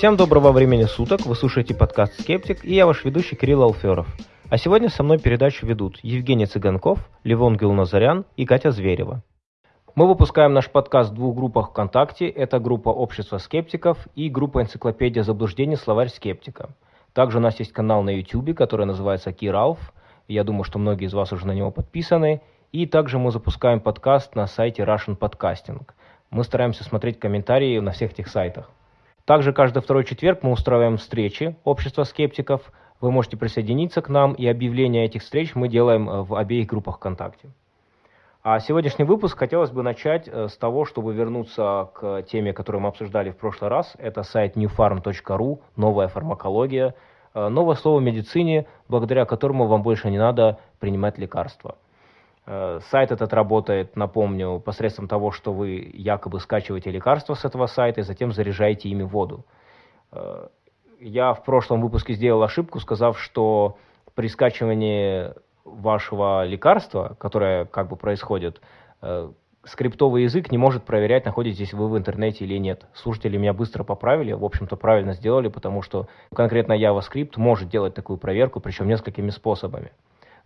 Всем доброго времени суток, вы слушаете подкаст «Скептик» и я ваш ведущий Кирилл Алферов. А сегодня со мной передачу ведут Евгений Цыганков, Левон Гилназарян и Катя Зверева. Мы выпускаем наш подкаст в двух группах ВКонтакте. Это группа «Общество скептиков» и группа «Энциклопедия заблуждений. Словарь скептика». Также у нас есть канал на YouTube, который называется Киралф. Я думаю, что многие из вас уже на него подписаны. И также мы запускаем подкаст на сайте Russian Podcasting. Мы стараемся смотреть комментарии на всех этих сайтах. Также каждый второй четверг мы устраиваем встречи общества скептиков. Вы можете присоединиться к нам, и объявления этих встреч мы делаем э, в обеих группах ВКонтакте. А сегодняшний выпуск хотелось бы начать э, с того, чтобы вернуться к теме, которую мы обсуждали в прошлый раз. Это сайт newfarm.ru, новая фармакология, э, новое слово в медицине, благодаря которому вам больше не надо принимать лекарства. Э, сайт этот работает, напомню, посредством того, что вы якобы скачиваете лекарства с этого сайта и затем заряжаете ими воду. Э, я в прошлом выпуске сделал ошибку, сказав, что при скачивании вашего лекарства, которое как бы происходит, э, скриптовый язык не может проверять, находитесь вы в интернете или нет. Слушатели меня быстро поправили, в общем-то правильно сделали, потому что конкретно JavaScript может делать такую проверку, причем несколькими способами.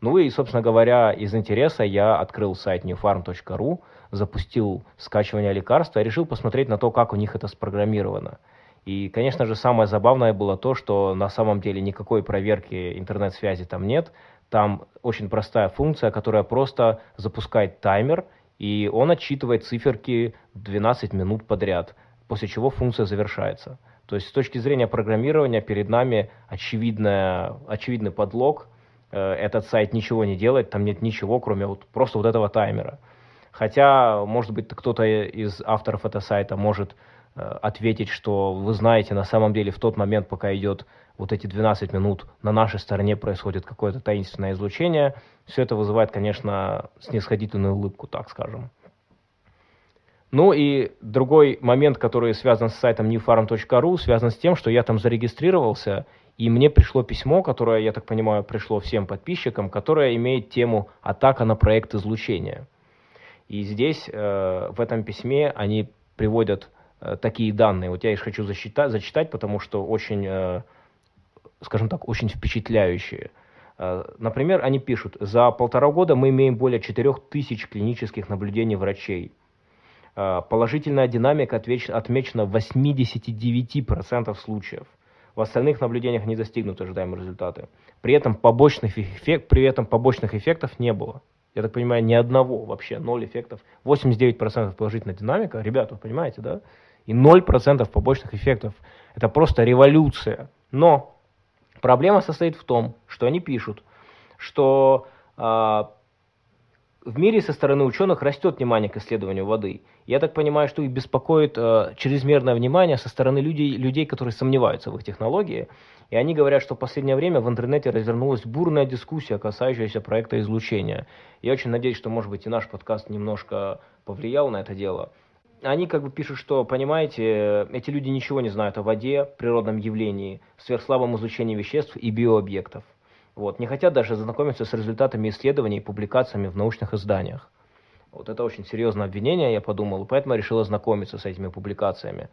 Ну и, собственно говоря, из интереса я открыл сайт newfarm.ru, запустил скачивание лекарства решил посмотреть на то, как у них это спрограммировано. И, конечно же, самое забавное было то, что на самом деле никакой проверки интернет-связи там нет. Там очень простая функция, которая просто запускает таймер, и он отчитывает циферки 12 минут подряд, после чего функция завершается. То есть с точки зрения программирования перед нами очевидная, очевидный подлог – этот сайт ничего не делает, там нет ничего, кроме вот просто вот этого таймера. Хотя, может быть, кто-то из авторов этого сайта может э, ответить, что вы знаете, на самом деле в тот момент, пока идет вот эти 12 минут, на нашей стороне происходит какое-то таинственное излучение. Все это вызывает, конечно, снисходительную улыбку, так скажем. Ну и другой момент, который связан с сайтом newfarm.ru, связан с тем, что я там зарегистрировался, и мне пришло письмо, которое, я так понимаю, пришло всем подписчикам, которое имеет тему «Атака на проект излучения». И здесь, э, в этом письме, они приводят э, такие данные. Вот я их хочу зачитать, зачитать потому что очень, э, скажем так, очень впечатляющие. Э, например, они пишут, за полтора года мы имеем более 4000 клинических наблюдений врачей. Э, положительная динамика отмечена в 89% случаев. В остальных наблюдениях не достигнуты ожидаемые результаты. При этом побочных, эффект, при этом побочных эффектов не было. Я так понимаю, ни одного вообще, ноль эффектов. 89% положительная динамика, ребята, вы понимаете, да? И 0% побочных эффектов. Это просто революция. Но проблема состоит в том, что они пишут, что э, в мире со стороны ученых растет внимание к исследованию воды. Я так понимаю, что их беспокоит э, чрезмерное внимание со стороны людей, людей, которые сомневаются в их технологии. И они говорят, что в последнее время в интернете развернулась бурная дискуссия, касающаяся проекта излучения. Я очень надеюсь, что, может быть, и наш подкаст немножко повлиял на это дело. Они как бы пишут, что, понимаете, эти люди ничего не знают о воде, природном явлении, сверхслабом излучении веществ и биообъектов. Вот, не хотят даже знакомиться с результатами исследований и публикациями в научных изданиях. Вот это очень серьезное обвинение, я подумал, поэтому я решил ознакомиться с этими публикациями.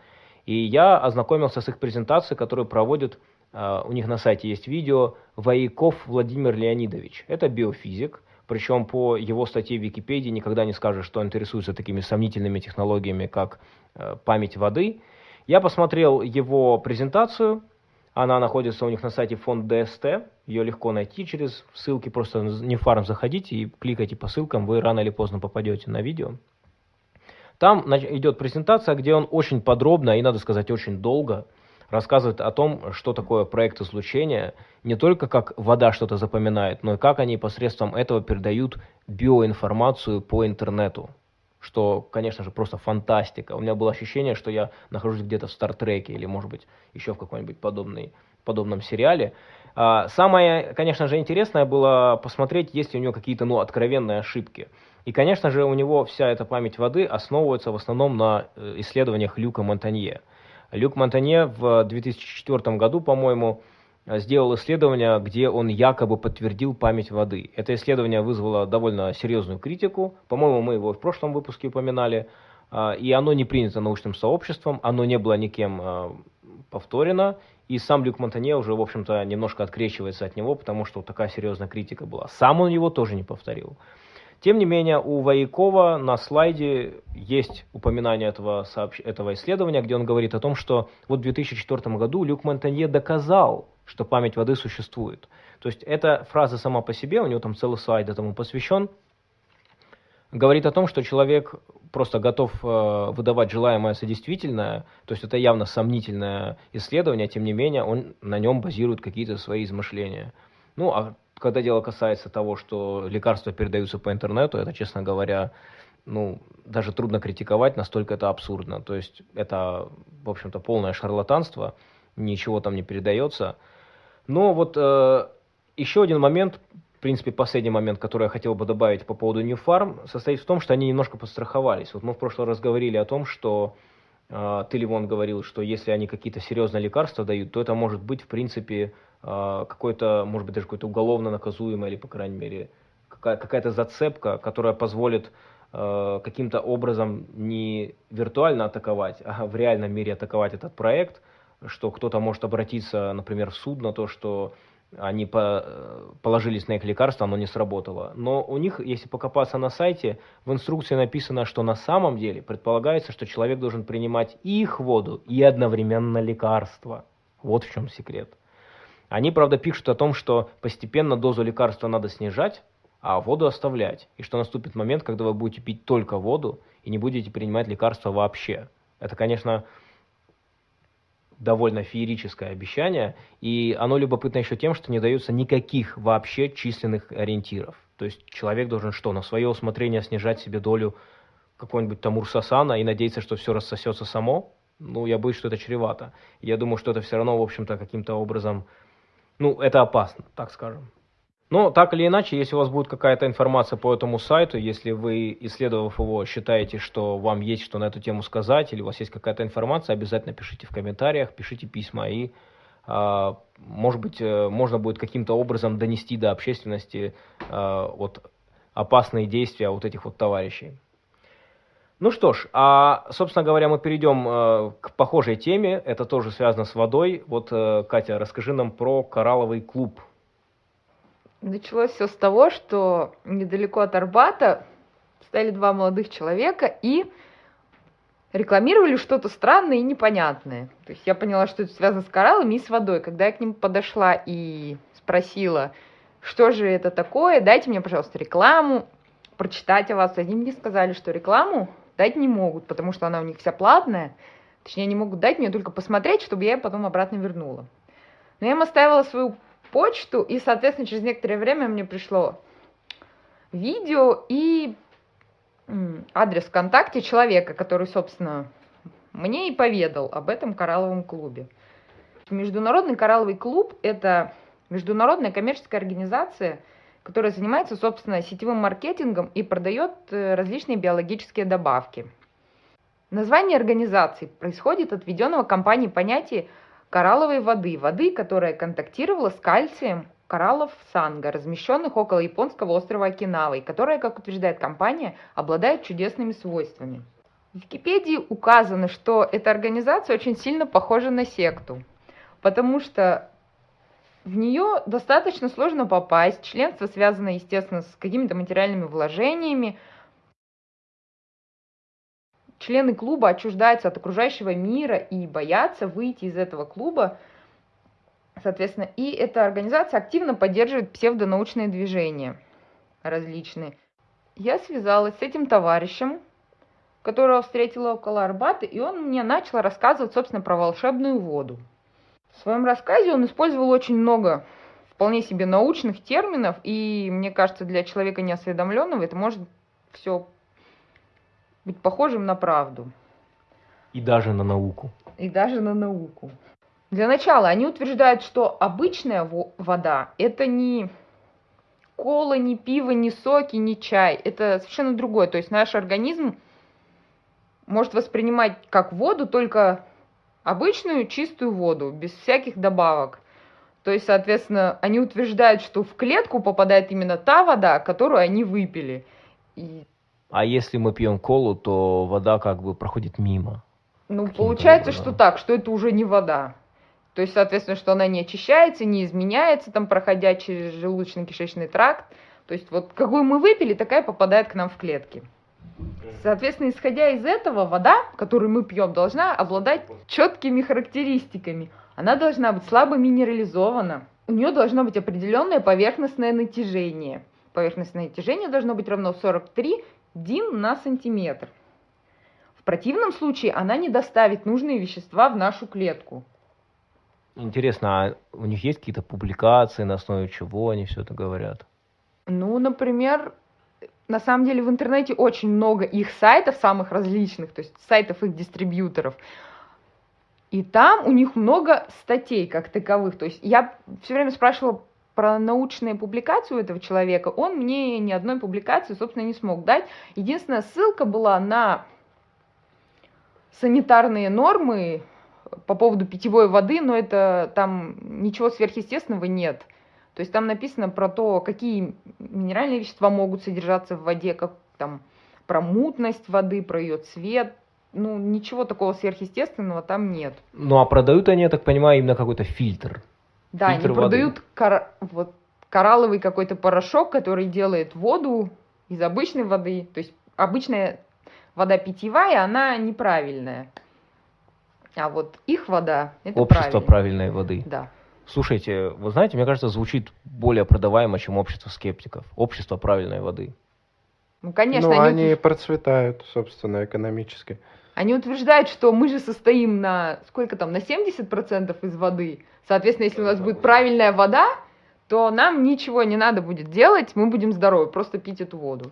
И я ознакомился с их презентацией, которую проводит, uh, у них на сайте есть видео, Вояков Владимир Леонидович. Это биофизик, причем по его статье в Википедии никогда не скажешь, что интересуется такими сомнительными технологиями, как uh, память воды. Я посмотрел его презентацию, она находится у них на сайте фонд ДСТ. Ее легко найти через ссылки. Просто не фарм заходите и кликайте по ссылкам. Вы рано или поздно попадете на видео. Там идет презентация, где он очень подробно и, надо сказать, очень долго рассказывает о том, что такое проект излучения, не только как вода что-то запоминает, но и как они посредством этого передают биоинформацию по интернету что, конечно же, просто фантастика. У меня было ощущение, что я нахожусь где-то в Стартреке или, может быть, еще в каком-нибудь подобной, подобном сериале. А, самое, конечно же, интересное было посмотреть, есть ли у него какие-то, ну, откровенные ошибки. И, конечно же, у него вся эта память воды основывается в основном на э, исследованиях Люка Монтанье. Люк Монтанье в 2004 году, по-моему, сделал исследование, где он якобы подтвердил память воды. Это исследование вызвало довольно серьезную критику. По-моему, мы его в прошлом выпуске упоминали. Э, и оно не принято научным сообществом, оно не было никем э, повторено, и сам Люк Монтанье уже, в общем-то, немножко открещивается от него, потому что такая серьезная критика была. Сам он его тоже не повторил. Тем не менее, у Воякова на слайде есть упоминание этого, сообщ... этого исследования, где он говорит о том, что вот в 2004 году Люк Монтанье доказал, что память воды существует. То есть эта фраза сама по себе, у него там целый слайд этому посвящен, говорит о том, что человек просто готов э, выдавать желаемое за действительное, то есть это явно сомнительное исследование, тем не менее он на нем базирует какие-то свои измышления. Ну, а когда дело касается того, что лекарства передаются по интернету, это, честно говоря, ну, даже трудно критиковать, настолько это абсурдно. То есть это, в общем-то, полное шарлатанство, ничего там не передается. Но вот э, еще один момент, в принципе, последний момент, который я хотел бы добавить по поводу New Farm, состоит в том, что они немножко подстраховались. Вот мы в прошлый раз говорили о том, что э, ты, Ливон, говорил, что если они какие-то серьезные лекарства дают, то это может быть, в принципе, э, какой-то, может быть, даже какой-то уголовно наказуемый или, по крайней мере, какая-то зацепка, которая позволит э, каким-то образом не виртуально атаковать, а в реальном мире атаковать этот проект, что кто-то может обратиться, например, в суд на то, что они по, положились на их лекарство, оно не сработало. Но у них, если покопаться на сайте, в инструкции написано, что на самом деле предполагается, что человек должен принимать и их воду, и одновременно лекарства. Вот в чем секрет. Они, правда, пишут о том, что постепенно дозу лекарства надо снижать, а воду оставлять. И что наступит момент, когда вы будете пить только воду и не будете принимать лекарства вообще. Это, конечно, довольно феерическое обещание, и оно любопытно еще тем, что не дается никаких вообще численных ориентиров. То есть человек должен что, на свое усмотрение снижать себе долю какого-нибудь там урсасана и надеяться, что все рассосется само? Ну, я боюсь, что это чревато. Я думаю, что это все равно, в общем-то, каким-то образом, ну, это опасно, так скажем. Но так или иначе, если у вас будет какая-то информация по этому сайту, если вы, исследовав его, считаете, что вам есть что на эту тему сказать, или у вас есть какая-то информация, обязательно пишите в комментариях, пишите письма, и, э, может быть, э, можно будет каким-то образом донести до общественности э, вот опасные действия вот этих вот товарищей. Ну что ж, а, собственно говоря, мы перейдем э, к похожей теме, это тоже связано с водой. Вот, э, Катя, расскажи нам про коралловый клуб. Началось все с того, что недалеко от Арбата стояли два молодых человека и рекламировали что-то странное и непонятное. То есть я поняла, что это связано с кораллами и с водой. Когда я к ним подошла и спросила, что же это такое, дайте мне, пожалуйста, рекламу, прочитать о вас. Они мне сказали, что рекламу дать не могут, потому что она у них вся платная. Точнее, они могут дать мне только посмотреть, чтобы я ее потом обратно вернула. Но я им оставила свою почту, и, соответственно, через некоторое время мне пришло видео и адрес ВКонтакте человека, который, собственно, мне и поведал об этом коралловом клубе. Международный коралловый клуб – это международная коммерческая организация, которая занимается, собственно, сетевым маркетингом и продает э, различные биологические добавки. Название организации происходит от введенного компанией понятия коралловой воды, воды, которая контактировала с кальцием кораллов санга, размещенных около японского острова Окинавы, которая, как утверждает компания, обладает чудесными свойствами. В Википедии указано, что эта организация очень сильно похожа на секту, потому что в нее достаточно сложно попасть, членство связано, естественно, с какими-то материальными вложениями, члены клуба отчуждаются от окружающего мира и боятся выйти из этого клуба, соответственно, и эта организация активно поддерживает псевдонаучные движения различные. Я связалась с этим товарищем, которого встретила около Арбата, и он мне начал рассказывать, собственно, про волшебную воду. В своем рассказе он использовал очень много вполне себе научных терминов, и мне кажется, для человека неосведомленного это может все быть похожим на правду. И даже на науку. И даже на науку. Для начала они утверждают, что обычная вода это не кола, не пиво, не соки, не чай. Это совершенно другое. То есть наш организм может воспринимать как воду только обычную чистую воду, без всяких добавок. То есть, соответственно, они утверждают, что в клетку попадает именно та вода, которую они выпили. И а если мы пьем колу, то вода как бы проходит мимо. Ну, получается, образом. что так, что это уже не вода. То есть, соответственно, что она не очищается, не изменяется, там, проходя через желудочно-кишечный тракт. То есть, вот какую мы выпили, такая попадает к нам в клетки. Соответственно, исходя из этого, вода, которую мы пьем, должна обладать четкими характеристиками. Она должна быть слабо минерализована. У нее должно быть определенное поверхностное натяжение. Поверхностное натяжение должно быть равно 43 дин на сантиметр. В противном случае она не доставит нужные вещества в нашу клетку. Интересно, а у них есть какие-то публикации, на основе чего они все это говорят? Ну, например, на самом деле в интернете очень много их сайтов, самых различных, то есть сайтов их дистрибьюторов. И там у них много статей как таковых. То есть я все время спрашивала про научные публикации у этого человека. Он мне ни одной публикации, собственно, не смог дать. Единственная ссылка была на санитарные нормы по поводу питьевой воды, но это там ничего сверхъестественного нет. То есть там написано про то, какие минеральные вещества могут содержаться в воде, как там про мутность воды, про ее цвет. Ну, ничего такого сверхъестественного там нет. Ну, а продают они, я так понимаю, именно какой-то фильтр. Да, фильтр они продают кор... вот, коралловый какой-то порошок, который делает воду из обычной воды. То есть обычная вода питьевая, она неправильная. А вот их вода это Общество правильно. правильной воды. Да. Слушайте, вы знаете, мне кажется, звучит более продаваемо, чем общество скептиков. Общество правильной воды. Ну, конечно, ну, они, они процветают, собственно, экономически. Они утверждают, что мы же состоим на сколько там, на 70% из воды. Соответственно, если у нас будет правильная вода, то нам ничего не надо будет делать, мы будем здоровы, просто пить эту воду.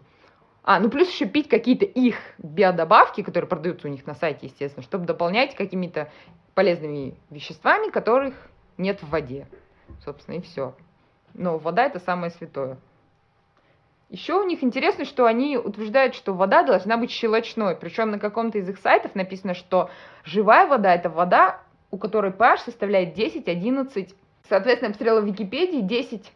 А, ну плюс еще пить какие-то их биодобавки, которые продаются у них на сайте, естественно, чтобы дополнять какими-то полезными веществами, которых нет в воде. Собственно, и все. Но вода это самое святое. Еще у них интересно, что они утверждают, что вода должна быть щелочной. Причем на каком-то из их сайтов написано, что живая вода это вода, у которой pH составляет 10-11. Соответственно, я посмотрела в Википедии 10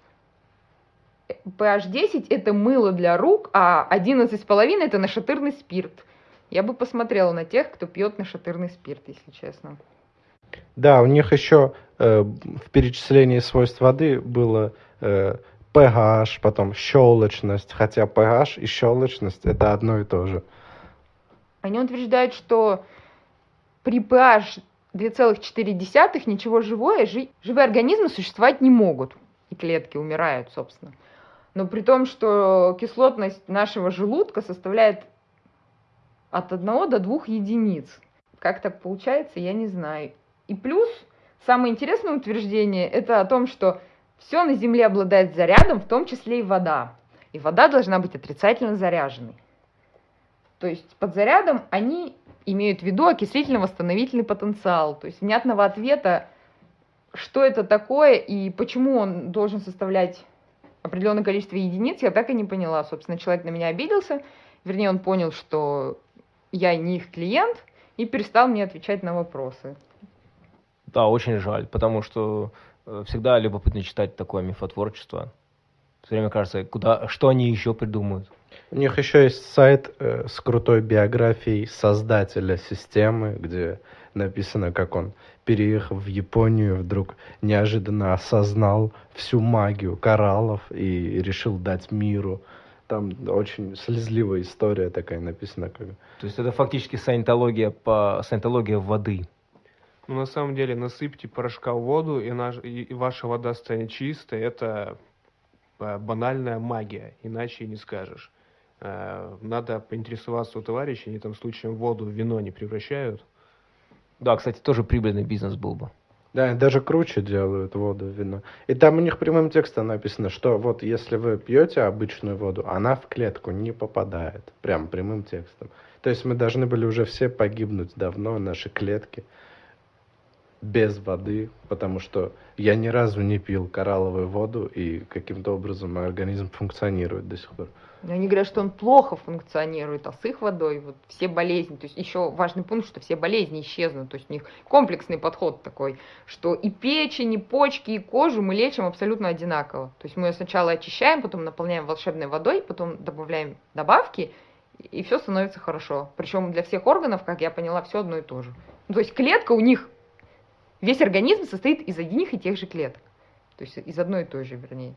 pH 10 это мыло для рук, а 11,5 это нашатырный спирт. Я бы посмотрела на тех, кто пьет нашатырный спирт, если честно. Да, у них еще э, в перечислении свойств воды было э, pH, потом щелочность, хотя pH и щелочность это одно и то же. Они утверждают, что при pH 2,4 ничего живое, жи- живые организмы существовать не могут. И клетки умирают, собственно. Но при том, что кислотность нашего желудка составляет от 1 до 2 единиц. Как так получается, я не знаю. И плюс, самое интересное утверждение, это о том, что все на Земле обладает зарядом, в том числе и вода. И вода должна быть отрицательно заряженной. То есть под зарядом они имеют в виду окислительно-восстановительный потенциал. То есть внятного ответа, что это такое и почему он должен составлять определенное количество единиц, я так и не поняла. Собственно, человек на меня обиделся, вернее, он понял, что я не их клиент, и перестал мне отвечать на вопросы. Да, очень жаль, потому что всегда любопытно читать такое мифотворчество. Все время кажется, куда, что они еще придумают. У них еще есть сайт э, с крутой биографией создателя системы, где написано, как он, переехав в Японию, вдруг неожиданно осознал всю магию кораллов и решил дать миру. Там очень слезливая история такая написана. Как... То есть это фактически саентология по саентология воды. Ну, на самом деле, насыпьте порошка в воду, и, наш, и, ваша вода станет чистой. Это э, банальная магия, иначе и не скажешь. Э, Надо поинтересоваться у товарищей, они там случаем воду в вино не превращают. Да, кстати, тоже прибыльный бизнес был бы. Да, и даже круче делают воду, вино. И там у них прямым текстом написано, что вот если вы пьете обычную воду, она в клетку не попадает. Прям прямым текстом. То есть мы должны были уже все погибнуть давно, наши клетки, без воды, потому что я ни разу не пил коралловую воду, и каким-то образом мой организм функционирует до сих пор. Они говорят, что он плохо функционирует, а с их водой вот все болезни, то есть еще важный пункт, что все болезни исчезнут, то есть у них комплексный подход такой, что и печень, и почки, и кожу мы лечим абсолютно одинаково. То есть мы ее сначала очищаем, потом наполняем волшебной водой, потом добавляем добавки, и все становится хорошо. Причем для всех органов, как я поняла, все одно и то же. Ну, то есть клетка у них весь организм состоит из одних и тех же клеток. То есть из одной и той же, вернее.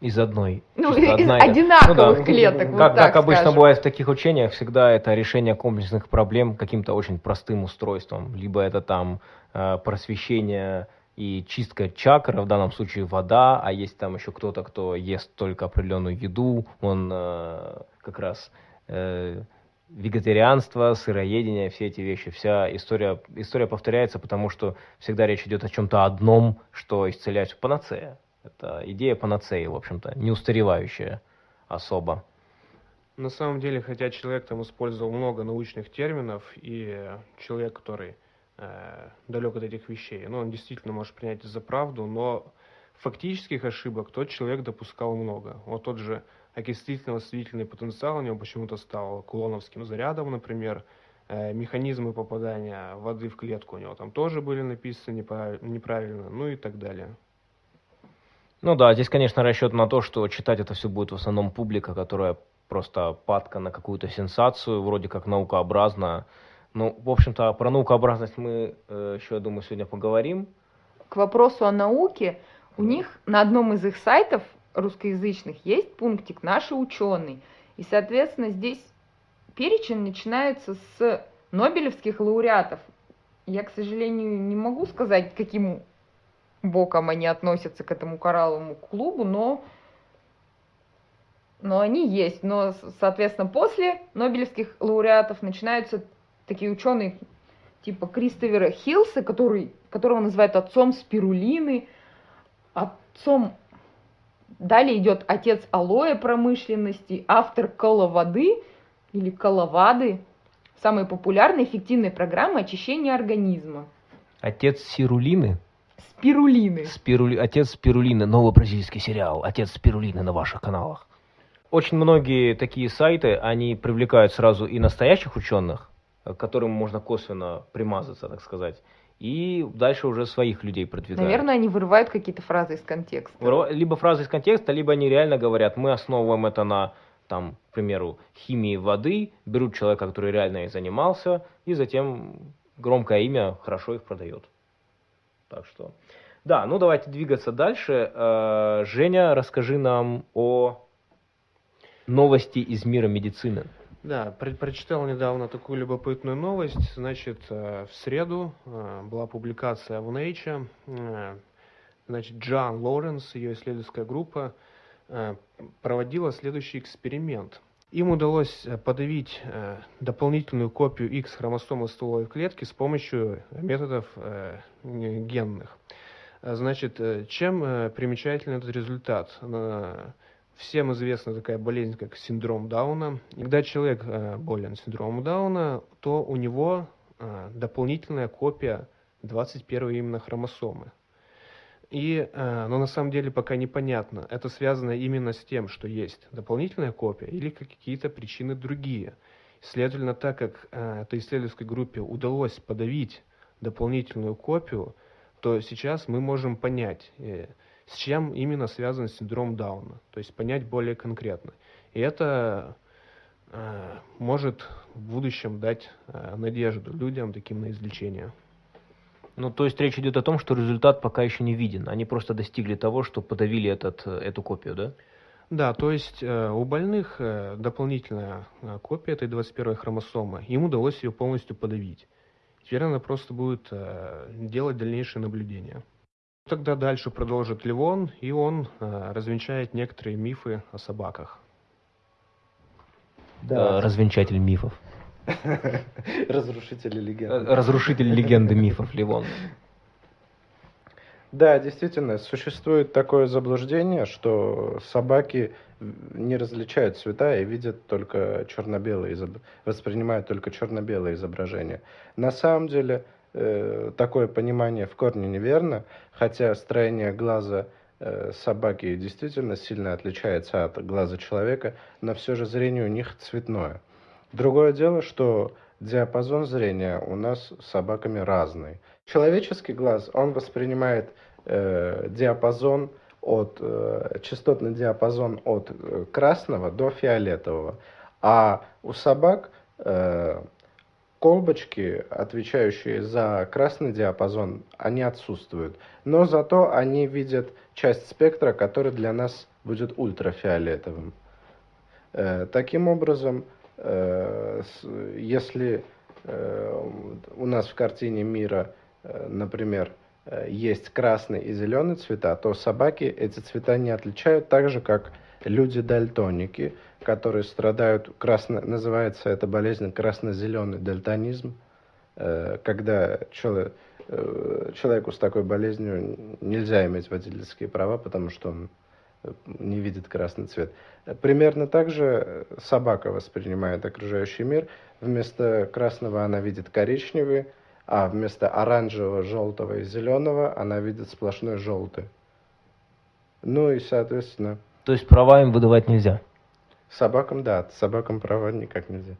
Из одной. Ну, из одна одинаковых Ну да. клеток, вот Как, так как обычно скажем. бывает в таких учениях, всегда это решение комплексных проблем каким-то очень простым устройством. Либо это там э, просвещение и чистка чакр, в данном случае вода, а есть там еще кто-то, кто ест только определенную еду, он э, как раз э, вегетарианство, сыроедение, все эти вещи, вся история, история повторяется, потому что всегда речь идет о чем-то одном, что исцеляет панацея. Это идея панацеи, в общем-то, не устаревающая особо. На самом деле, хотя человек там использовал много научных терминов, и человек, который э, далек от этих вещей, ну, он действительно может принять за правду, но фактических ошибок тот человек допускал много. Вот тот же окислительно-восстановительный потенциал у него почему-то стал кулоновским зарядом, например, Э, механизмы попадания воды в клетку у него там тоже были написаны неправ- неправильно, ну и так далее. Ну да, здесь, конечно, расчет на то, что читать это все будет в основном публика, которая просто падка на какую-то сенсацию, вроде как наукообразно. Ну, в общем-то, про наукообразность мы э, еще, я думаю, сегодня поговорим. К вопросу о науке, у них на одном из их сайтов русскоязычных есть пунктик «Наши ученые». И, соответственно, здесь перечень начинается с нобелевских лауреатов. Я, к сожалению, не могу сказать, каким боком они относятся к этому коралловому клубу, но, но они есть. Но, соответственно, после нобелевских лауреатов начинаются такие ученые типа Кристофера Хилса, который, которого называют отцом спирулины, отцом... Далее идет отец алоэ промышленности, автор коловоды или коловады, самой популярной эффективной программы очищения организма. Отец Сирулины, Спирулины. Спирули... отец Спирулины, новый бразильский сериал, отец Спирулины на ваших каналах. Очень многие такие сайты, они привлекают сразу и настоящих ученых, к которым можно косвенно примазаться, так сказать, и дальше уже своих людей продвигают. Наверное, они вырывают какие-то фразы из контекста. Либо фразы из контекста, либо они реально говорят, мы основываем это на, там, к примеру, химии воды, берут человека, который реально и занимался, и затем громкое имя хорошо их продает. Так что, да, ну давайте двигаться дальше. Э, Женя, расскажи нам о новости из мира медицины. Да, про- прочитал недавно такую любопытную новость. Значит, э, в среду э, была публикация в Nature. э, Значит, Джан Лоренс, ее исследовательская группа, проводила следующий эксперимент. Им удалось подавить дополнительную копию X хромосомы стволовой клетки с помощью методов генных. Значит, чем примечателен этот результат? Всем известна такая болезнь, как синдром Дауна. Когда человек э, болен синдромом Дауна, то у него э, дополнительная копия 21 именно хромосомы. И, э, но на самом деле пока непонятно, это связано именно с тем, что есть дополнительная копия или какие-то причины другие. Следовательно, так как этой исследовательской группе удалось подавить дополнительную копию, то сейчас мы можем понять, с чем именно связан синдром Дауна, то есть понять более конкретно. И это э, может в будущем дать э, надежду людям таким на излечение. Ну, то есть речь идет о том, что результат пока еще не виден. Они просто достигли того, что подавили этот, э, эту копию, да? Да, то есть э, у больных э, дополнительная э, копия этой 21 хромосомы, им удалось ее полностью подавить. Теперь она просто будет э, делать дальнейшие наблюдения. Тогда дальше продолжит Ливон, и он э, развенчает некоторые мифы о собаках. Э, Развенчатель мифов. Разрушители Э, легенд. Разрушитель легенды мифов, Ливон. Да, действительно, существует такое заблуждение, что собаки не различают цвета и видят только черно-белые, изоб- воспринимают только черно-белые изображения. На самом деле э, такое понимание в корне неверно, хотя строение глаза э, собаки действительно сильно отличается от глаза человека, но все же зрение у них цветное. Другое дело, что диапазон зрения у нас с собаками разный. Человеческий глаз, он воспринимает э, диапазон от, э, частотный диапазон от э, красного до фиолетового, а у собак э, колбочки, отвечающие за красный диапазон, они отсутствуют. Но зато они видят часть спектра, который для нас будет ультрафиолетовым. Э, таким образом, э, если э, у нас в картине мира, например, есть красный и зеленый цвета, то собаки эти цвета не отличают так же, как люди-дальтоники, которые страдают, красно, называется эта болезнь красно-зеленый дальтонизм, когда человек, человеку с такой болезнью нельзя иметь водительские права, потому что он не видит красный цвет. Примерно так же собака воспринимает окружающий мир. Вместо красного она видит коричневый, а вместо оранжевого, желтого и зеленого она видит сплошной желтый. Ну и, соответственно... То есть права им выдавать нельзя? Собакам, да, собакам права никак нельзя.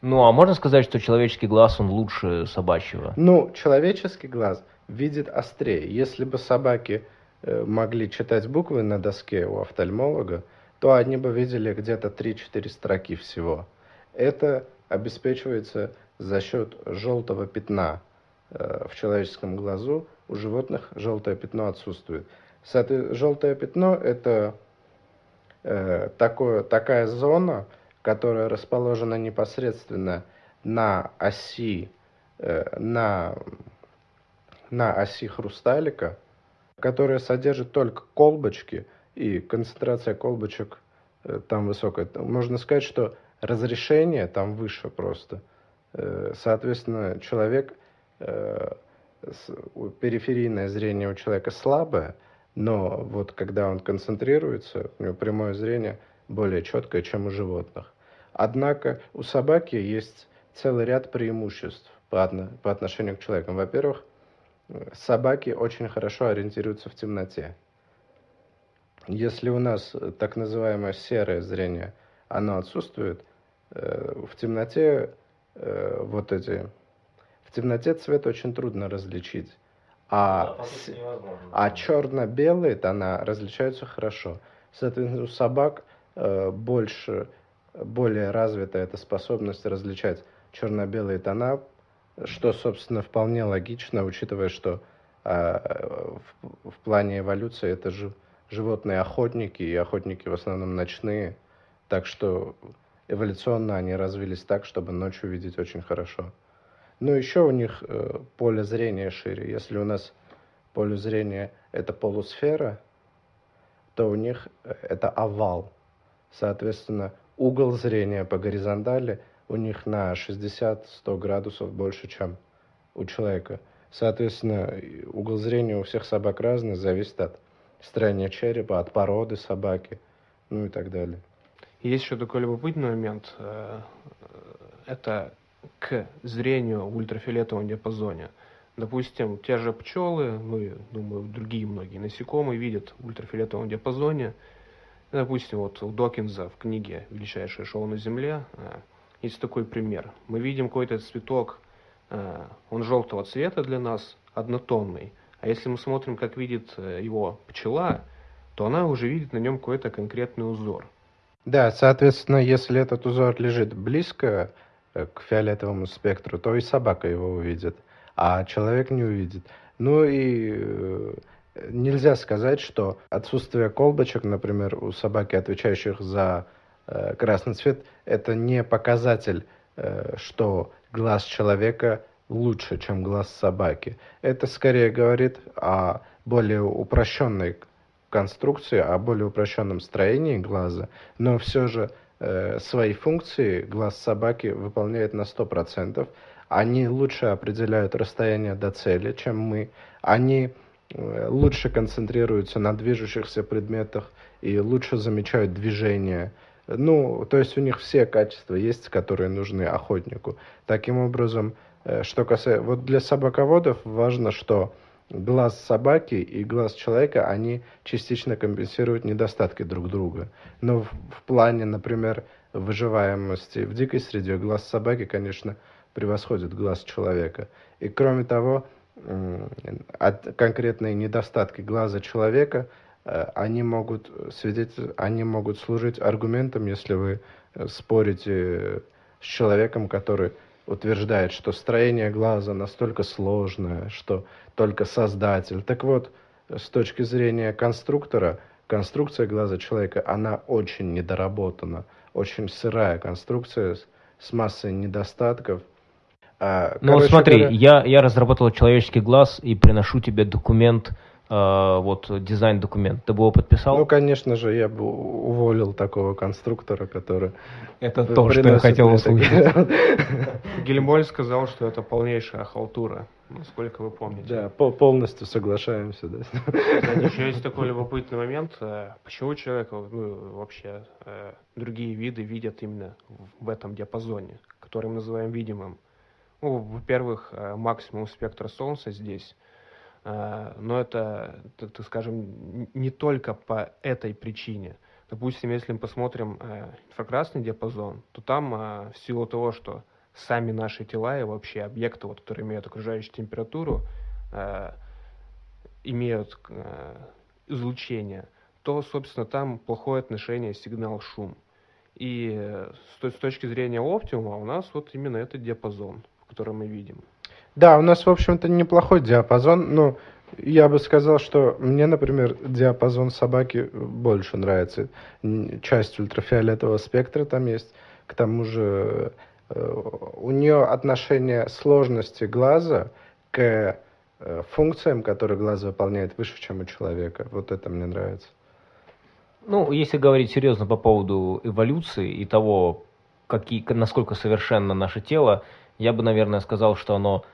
Ну, а можно сказать, что человеческий глаз, он лучше собачьего? Ну, человеческий глаз видит острее. Если бы собаки Э, могли читать буквы на доске у офтальмолога, то они бы видели где-то 3-4 строки всего. Это обеспечивается за счет желтого пятна э, в человеческом глазу. У животных желтое пятно отсутствует. Желтое пятно – это э, такое, такая зона, которая расположена непосредственно на оси, на, на оси хрусталика – которая содержит только колбочки, и концентрация колбочек э, там высокая. Можно сказать, что разрешение там выше просто. Э, соответственно, человек, э, периферийное зрение у человека слабое, но вот когда он концентрируется, у него прямое зрение более четкое, чем у животных. Однако у собаки есть целый ряд преимуществ по, отношению к человеку. Во-первых, собаки очень хорошо ориентируются в темноте. Если у нас так называемое серое зрение, оно отсутствует, э, в темноте э, вот эти... В темноте цвет очень трудно различить. А, да, а черно-белые тона различаются хорошо. Соответственно, у собак э, больше, более развита эта способность различать черно-белые тона что, собственно, вполне логично, учитывая, что а, в, в плане эволюции это же животные охотники, и охотники в основном ночные, так что эволюционно они развились так, чтобы ночью видеть очень хорошо. Но еще у них э, поле зрения шире. Если у нас поле зрения это полусфера, то у них э, это овал. Соответственно, угол зрения по горизонтали – у них на 60-100 градусов больше, чем у человека. Соответственно, угол зрения у всех собак разный, зависит от строения черепа, от породы собаки, ну и так далее. Есть еще такой любопытный момент. Э, это к зрению в ультрафиолетовом диапазоне. Допустим, те же пчелы, ну и, думаю, другие многие насекомые видят в ультрафиолетовом диапазоне. Допустим, вот у Докинза в книге «Величайшее шоу на Земле» э, есть такой пример. Мы видим какой-то цветок, э, он желтого цвета для нас, однотонный. А если мы смотрим, как видит его пчела, то она уже видит на нем какой-то конкретный узор. Да, соответственно, если этот узор лежит близко э, к фиолетовому спектру, то и собака его увидит, а человек не увидит. Ну и нельзя сказать, что отсутствие колбочек, например, у собаки, отвечающих за Э, красный цвет – это не показатель, э, что глаз человека лучше, чем глаз собаки. Это скорее говорит о более упрощенной конструкции, о более упрощенном строении глаза, но все же э, свои функции глаз собаки выполняет на 100%. Они лучше определяют расстояние до цели, чем мы. Они э, лучше концентрируются на движущихся предметах и лучше замечают движение ну, то есть у них все качества есть, которые нужны охотнику. Таким образом, э, что касается... Вот для собаководов важно, что глаз собаки и глаз человека, они частично компенсируют недостатки друг друга. Но в, в плане, например, выживаемости в дикой среде глаз собаки, конечно, превосходит глаз человека. И кроме того, от конкретные недостатки глаза человека – Э, они могут, свидетель... они могут служить аргументом, если вы э, спорите с человеком, который утверждает, что строение глаза настолько сложное, что только создатель. Так вот, с точки зрения конструктора, конструкция глаза человека, она очень недоработана, очень сырая конструкция с, массой недостатков. А, ну вот смотри, говоря... я, я разработал человеческий глаз и приношу тебе документ, э, вот дизайн-документ. Ты бы его подписал? Ну, конечно же, я бы уволил такого конструктора, который... Это то, что я хотел услышать. Гельмоль сказал, что это полнейшая халтура, насколько вы помните. Да, полностью соглашаемся. Да. Кстати, еще есть такой любопытный момент. Э, почему человек, ну, вообще, э, другие виды видят именно в этом диапазоне, который мы называем видимым? Ну, во-первых, э, максимум спектра Солнца здесь, но это, так, скажем, не только по этой причине. Допустим, если мы посмотрим инфракрасный диапазон, то там в силу того, что сами наши тела и вообще объекты, вот, которые имеют окружающую температуру, имеют излучение, то, собственно, там плохое отношение сигнал-шум. И с точки зрения оптимума у нас вот именно этот диапазон который мы видим. Да, у нас, в общем-то, неплохой диапазон, но я бы сказал, что мне, например, диапазон собаки больше нравится. Часть ультрафиолетового спектра там есть. К тому же э, у нее отношение сложности глаза к э, функциям, которые глаз выполняет, выше, чем у человека. Вот это мне нравится. Ну, если говорить серьезно по поводу эволюции и того, какие, насколько совершенно наше тело, я бы, наверное, сказал, что оно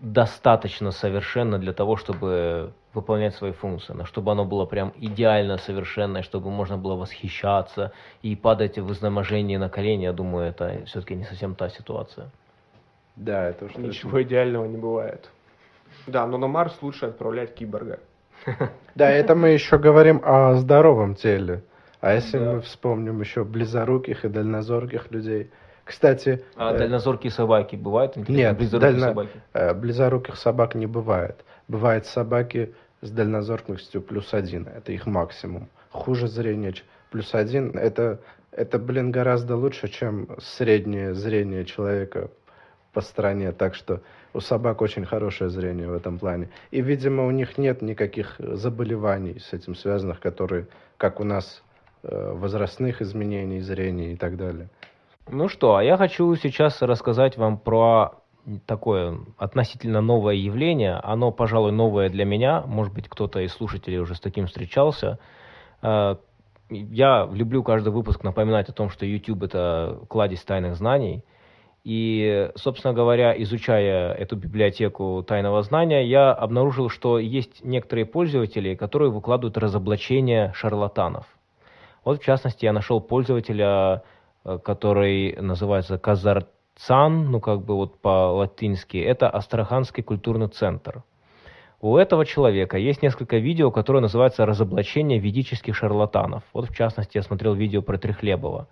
достаточно совершенно для того, чтобы выполнять свои функции, но чтобы оно было прям идеально совершенное, чтобы можно было восхищаться и падать в изнеможении на колени, я думаю, это все-таки не совсем та ситуация. Да, это уж Ничего идеального не бывает. Да, но на Марс лучше отправлять киборга. Да, это мы еще говорим о здоровом теле. А если мы вспомним еще близоруких и дальнозорких людей – кстати... А э, дальнозоркие собаки бывают? Нет, близорукие дально... собаки? Э, близоруких собак не бывает. Бывают собаки с дальнозоркостью плюс один. Это их максимум. Хуже зрение плюс один. Это, это, блин, гораздо лучше, чем среднее зрение человека по стране. Так что у собак очень хорошее зрение в этом плане. И, видимо, у них нет никаких заболеваний с этим связанных, которые, как у нас, э, возрастных изменений зрения и так далее. Ну что, а я хочу сейчас рассказать вам про такое относительно новое явление. Оно, пожалуй, новое для меня. Может быть, кто-то из слушателей уже с таким встречался. Э, я люблю каждый выпуск напоминать о том, что YouTube — это кладезь тайных знаний. И, собственно говоря, изучая эту библиотеку тайного знания, я обнаружил, что есть некоторые пользователи, которые выкладывают разоблачения шарлатанов. Вот, в частности, я нашел пользователя который называется Казарцан, ну как бы вот по-латински, это Астраханский культурный центр. У этого человека есть несколько видео, которые называются «Разоблачение ведических шарлатанов». Вот в частности я смотрел видео про Трехлебова.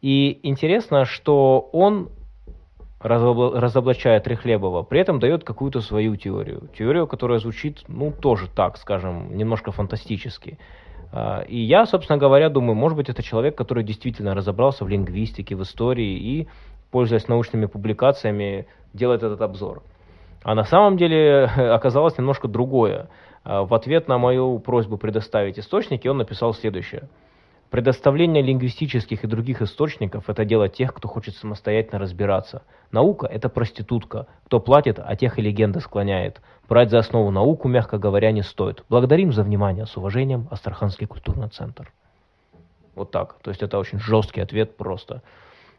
И интересно, что он разоблачая Трехлебова, при этом дает какую-то свою теорию. Теорию, которая звучит, ну, тоже так, скажем, немножко фантастически. А, и я, собственно говоря, думаю, может быть, это человек, который действительно разобрался в лингвистике, в истории и, пользуясь научными публикациями, делает этот обзор. А на самом деле оказалось немножко другое. А, в ответ на мою просьбу предоставить источники он написал следующее – Предоставление лингвистических и других источников – это дело тех, кто хочет самостоятельно разбираться. Наука – это проститутка. Кто платит, а тех и легенда склоняет. Брать за основу науку, мягко говоря, не стоит. Благодарим за внимание. С уважением, Астраханский культурный центр. Вот так. То есть это очень жесткий ответ просто.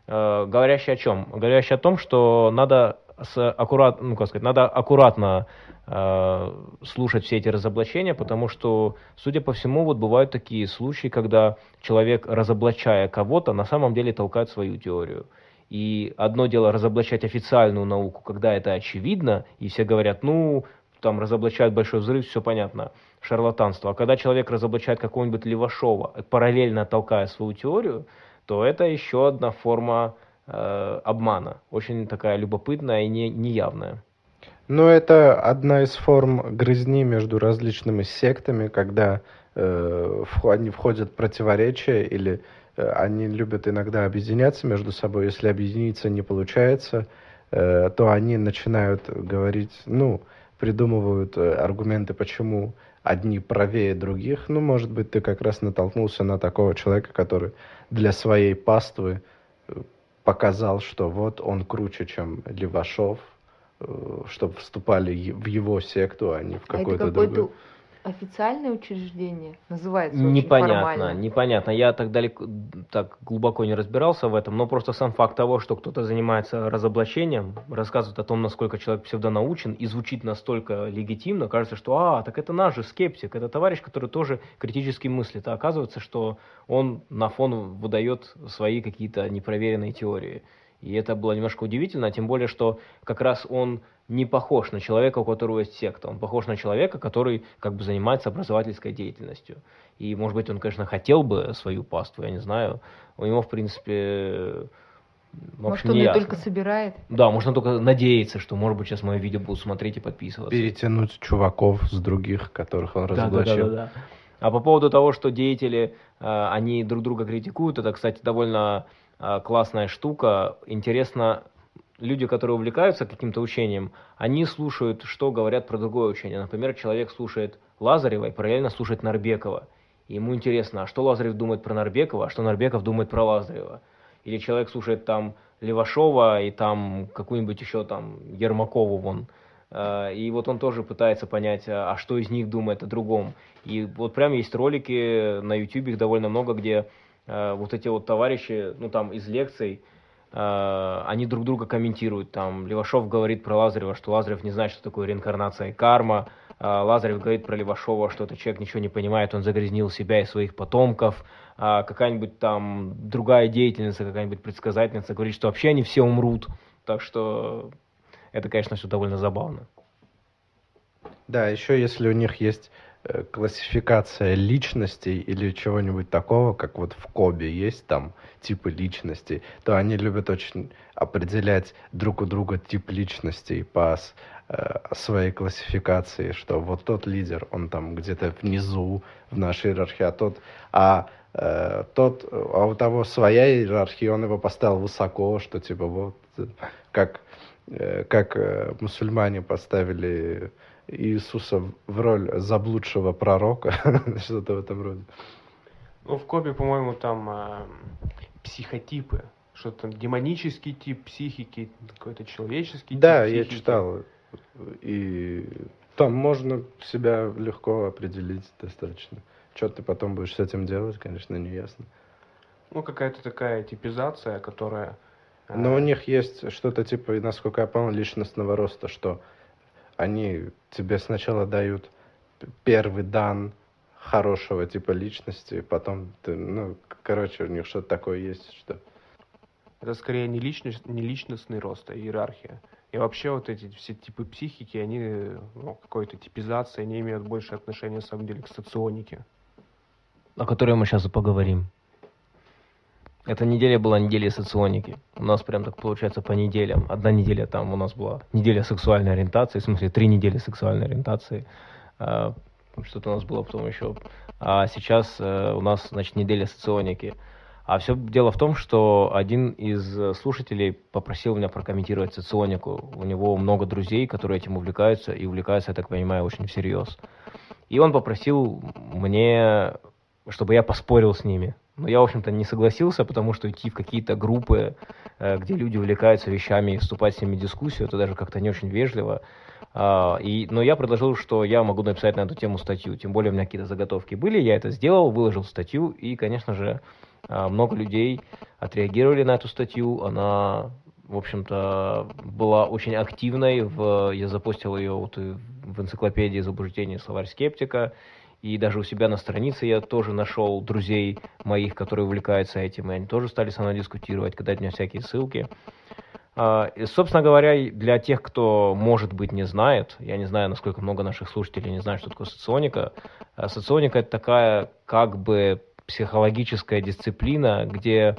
Э, говорящий о чем? Говорящий о том, что надо с аккурат, ну, как сказать, надо аккуратно э, слушать все эти разоблачения, потому что, судя по всему, вот бывают такие случаи, когда человек, разоблачая кого-то, на самом деле толкает свою теорию. И одно дело разоблачать официальную науку, когда это очевидно, и все говорят, ну, там разоблачают большой взрыв, все понятно, шарлатанство. А когда человек разоблачает какого-нибудь Левашова, параллельно толкая свою теорию, то это еще одна форма э, обмана, очень такая любопытная и не, неявная. Ну, это одна из форм грызни между различными сектами, когда э, они входят в противоречия или э, они любят иногда объединяться между собой. Если объединиться не получается, э, то они начинают говорить, ну, придумывают э, аргументы, почему одни правее других. Ну, может быть, ты как раз натолкнулся на такого человека, который для своей паствы э, показал, что вот он круче, чем Левашов, э, чтобы вступали в его секту, а не в А какой-то какое-то другой. Официальное учреждение? Называется очень Непонятно, формально. непонятно. Я так далеко, так глубоко не разбирался в этом, но просто сам факт того, что кто-то занимается разоблачением, рассказывает о том, насколько человек псевдонаучен и звучит настолько легитимно, кажется, что а, так это наш же скептик, это товарищ, который тоже критически мыслит, а оказывается, что он на фон выдает свои какие-то непроверенные теории. И это было немножко удивительно, тем более, что как раз он не похож на человека, у которого есть секта. Он похож на человека, который как бы занимается образовательской деятельностью. И, может быть, он, конечно, хотел бы свою паству, я не знаю. У него, в принципе, в Может, он не ее только собирает? Да, можно только надеяться, что, может быть, сейчас мое видео будут смотреть и подписываться. Перетянуть чуваков с других, которых он Да, да, да, разоблачил. да, да. А по поводу того, что деятели, э, они друг друга критикуют, это, кстати, довольно классная штука. Интересно, люди, которые увлекаются каким-то учением, они слушают, что говорят про другое учение. Например, человек слушает Лазарева и параллельно слушает Нарбекова. И ему интересно, а что Лазарев думает про Нарбекова, а что Нарбеков думает про Лазарева. Или человек слушает там Левашова и там какую-нибудь еще там Ермакову вон. Э, И вот он тоже пытается понять, а а что из них думает о другом. И вот прям есть ролики на YouTube, их довольно много, где вот эти вот товарищи, ну там из лекций, э, они друг друга комментируют. Там Левашов говорит про Лазарева, что Лазарев не знает, что такое реинкарнация и карма. А Лазарев говорит про Левашова, что этот человек ничего не понимает, он загрязнил себя и своих потомков. Какая-нибудь там другая деятельница, какая-нибудь предсказательница говорит, что вообще они все умрут. Так что это, конечно, все довольно забавно. Да, еще если у них есть э, классификация личностей или чего-нибудь такого, как вот в Кобе есть там типы личностей, то они любят очень определять друг у друга тип личностей по э, своей классификации, что вот тот лидер, он там где-то внизу в нашей иерархии, а тот, а э, тот, а у того своя иерархия, он его поставил высоко, что типа вот э, как э, как э, мусульмане поставили Иисуса в- роль заблудшего пророка, что-то в этом роде. Ну, в Кобе, по-моему, там а, психотипы. Что-то там демонический тип психики, какой-то человеческий Да, тип я психики. читал. И там можно себя легко определить достаточно. Что ты потом будешь с этим делать, конечно, не ясно. Ну, какая-то такая типизация, которая... Но у них есть что-то типа, насколько я понял, личностного роста, что они тебе сначала дают первый дан хорошего типа личности, потом ты, ну, короче, у них что-то такое есть, что... Это скорее не, личность, не личностный рост, а иерархия. И вообще вот эти все типы психики, они ну, какой-то типизации, они имеют больше отношения, на самом деле, к соционике. о которой мы сейчас и поговорим. Эта неделя была неделей соционики. У нас прям так получается по неделям. Одна неделя там у нас была неделя сексуальной ориентации, в смысле три недели сексуальной ориентации. А, Что-то у нас было потом еще. А сейчас э, у нас, значит, неделя соционики. А все дело в том, что один из слушателей попросил меня прокомментировать соционику. У него много друзей, которые этим увлекаются, и увлекаются, я так понимаю, очень всерьез. И он попросил мне, чтобы я поспорил с ними. Но я, в общем-то, не согласился, потому что идти в какие-то группы, э, где люди увлекаются вещами, и вступать с ними в дискуссию, это даже как-то не очень вежливо. А, и, но я предложил, что я могу написать на эту тему статью. Тем более у меня какие-то заготовки были, я это сделал, выложил статью, и, конечно же, а, много людей отреагировали на эту статью. Она, в общем-то, была очень активной. В, я запостил ее вот в энциклопедии заблуждений словарь скептика. И даже у себя на странице я тоже нашел друзей моих, которые увлекаются этим, и они тоже стали со мной дискутировать, кидать мне всякие ссылки. А, и, собственно говоря, для тех, кто, может быть, не знает, я не знаю, насколько много наших слушателей не знают, что такое соционика. А Соционика – это такая как бы психологическая дисциплина, где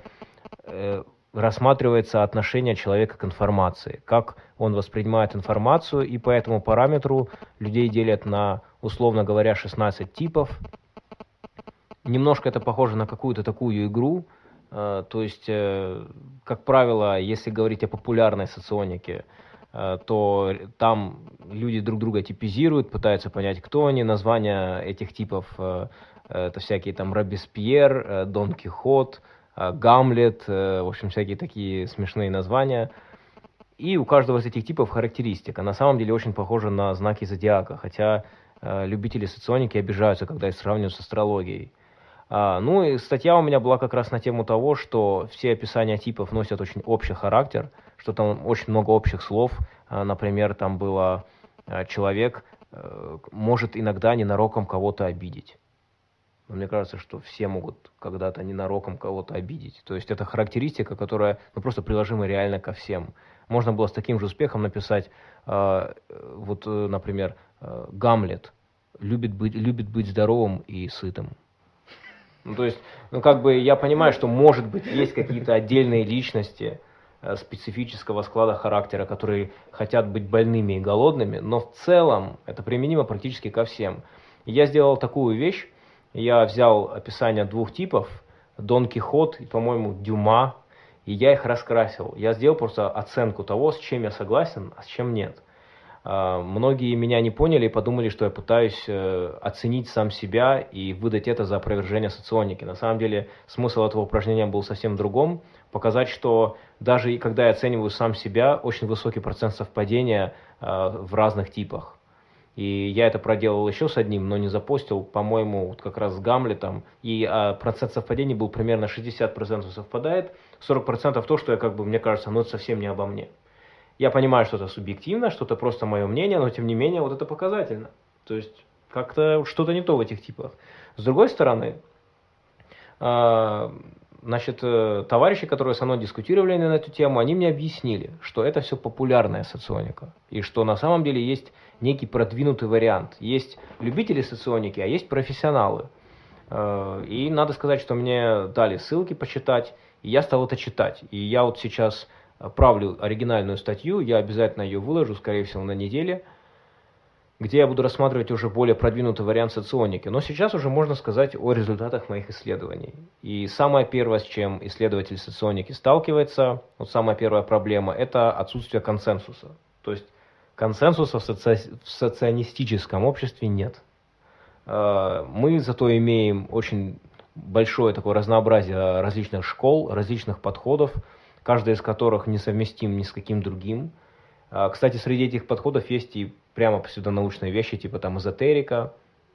э, рассматривается отношение человека к информации, как он воспринимает информацию, и по этому параметру людей делят на, условно говоря, 16 типов. Немножко это похоже на какую-то такую игру, То есть, как правило, если говорить о популярной соционике, то там люди друг друга типизируют, пытаются понять, кто они. Названия этих типов это всякие там Робеспьер, Дон Кихот, Гамлет, в общем, всякие такие смешные названия. И у каждого из этих типов характеристика. На самом деле очень похоже на знаки зодиака, хотя э, любители соционики обижаются, когда их сравнивают с астрологией. А, ну и статья у меня была как раз на тему того, что все описания типов носят очень общий характер, что там очень много общих слов. А, например, там было а, человек а, может иногда ненароком кого-то обидеть. Но мне кажется, что все могут когда-то ненароком кого-то обидеть. То есть это характеристика, которая ну, просто приложима реально ко всем. Можно было с таким же успехом написать, э, вот, э, например, э, Гамлет любит быть, любит быть здоровым и сытым. Ну, то есть, ну, как бы я понимаю, что, может быть, есть какие-то отдельные личности э, специфического склада характера, которые хотят быть больными и голодными, но в целом это применимо практически ко всем. Я сделал такую вещь, я взял описание двух типов, Дон Кихот и, по-моему, Дюма, и я их раскрасил. Я сделал просто оценку того, с чем я согласен, а с чем нет. А, многие меня не поняли и подумали, что я пытаюсь э, оценить сам себя и выдать это за опровержение соционики. На самом деле смысл этого упражнения был совсем другом. Показать, что даже и когда я оцениваю сам себя, очень высокий процент совпадения а, в разных типах. И я это проделал еще с одним, но не запостил, по-моему, вот как раз с Гамлетом. И а, процент совпадений был примерно 60% совпадает, 40% то, что я как бы, мне кажется, ну это совсем не обо мне. Я понимаю, что это субъективно, что это просто мое мнение, но тем не менее вот это показательно. То есть как-то что-то не то в этих типах. С другой стороны, а, Значит, э, товарищи, которые со мной дискутировали на эту тему, они мне объяснили, что это все популярная соционика. И что на самом деле есть некий продвинутый вариант. Есть любители соционики, а есть профессионалы. Э, и надо сказать, что мне дали ссылки почитать, и я стал это читать. И я вот сейчас правлю оригинальную статью, я обязательно ее выложу, скорее всего, на неделе – где я буду рассматривать уже более продвинутый вариант соционики. Но сейчас уже можно сказать о результатах моих исследований. И самое первое, с чем исследователь соционики сталкивается, вот самая первая проблема, это отсутствие консенсуса. То есть консенсуса в, соци... в соционистическом обществе нет. Э, мы зато имеем очень большое такое разнообразие различных школ, различных подходов, каждый из которых несовместим ни с каким другим. Э, кстати, среди этих подходов есть и прямо псевдонаучные вещи, типа там эзотерика,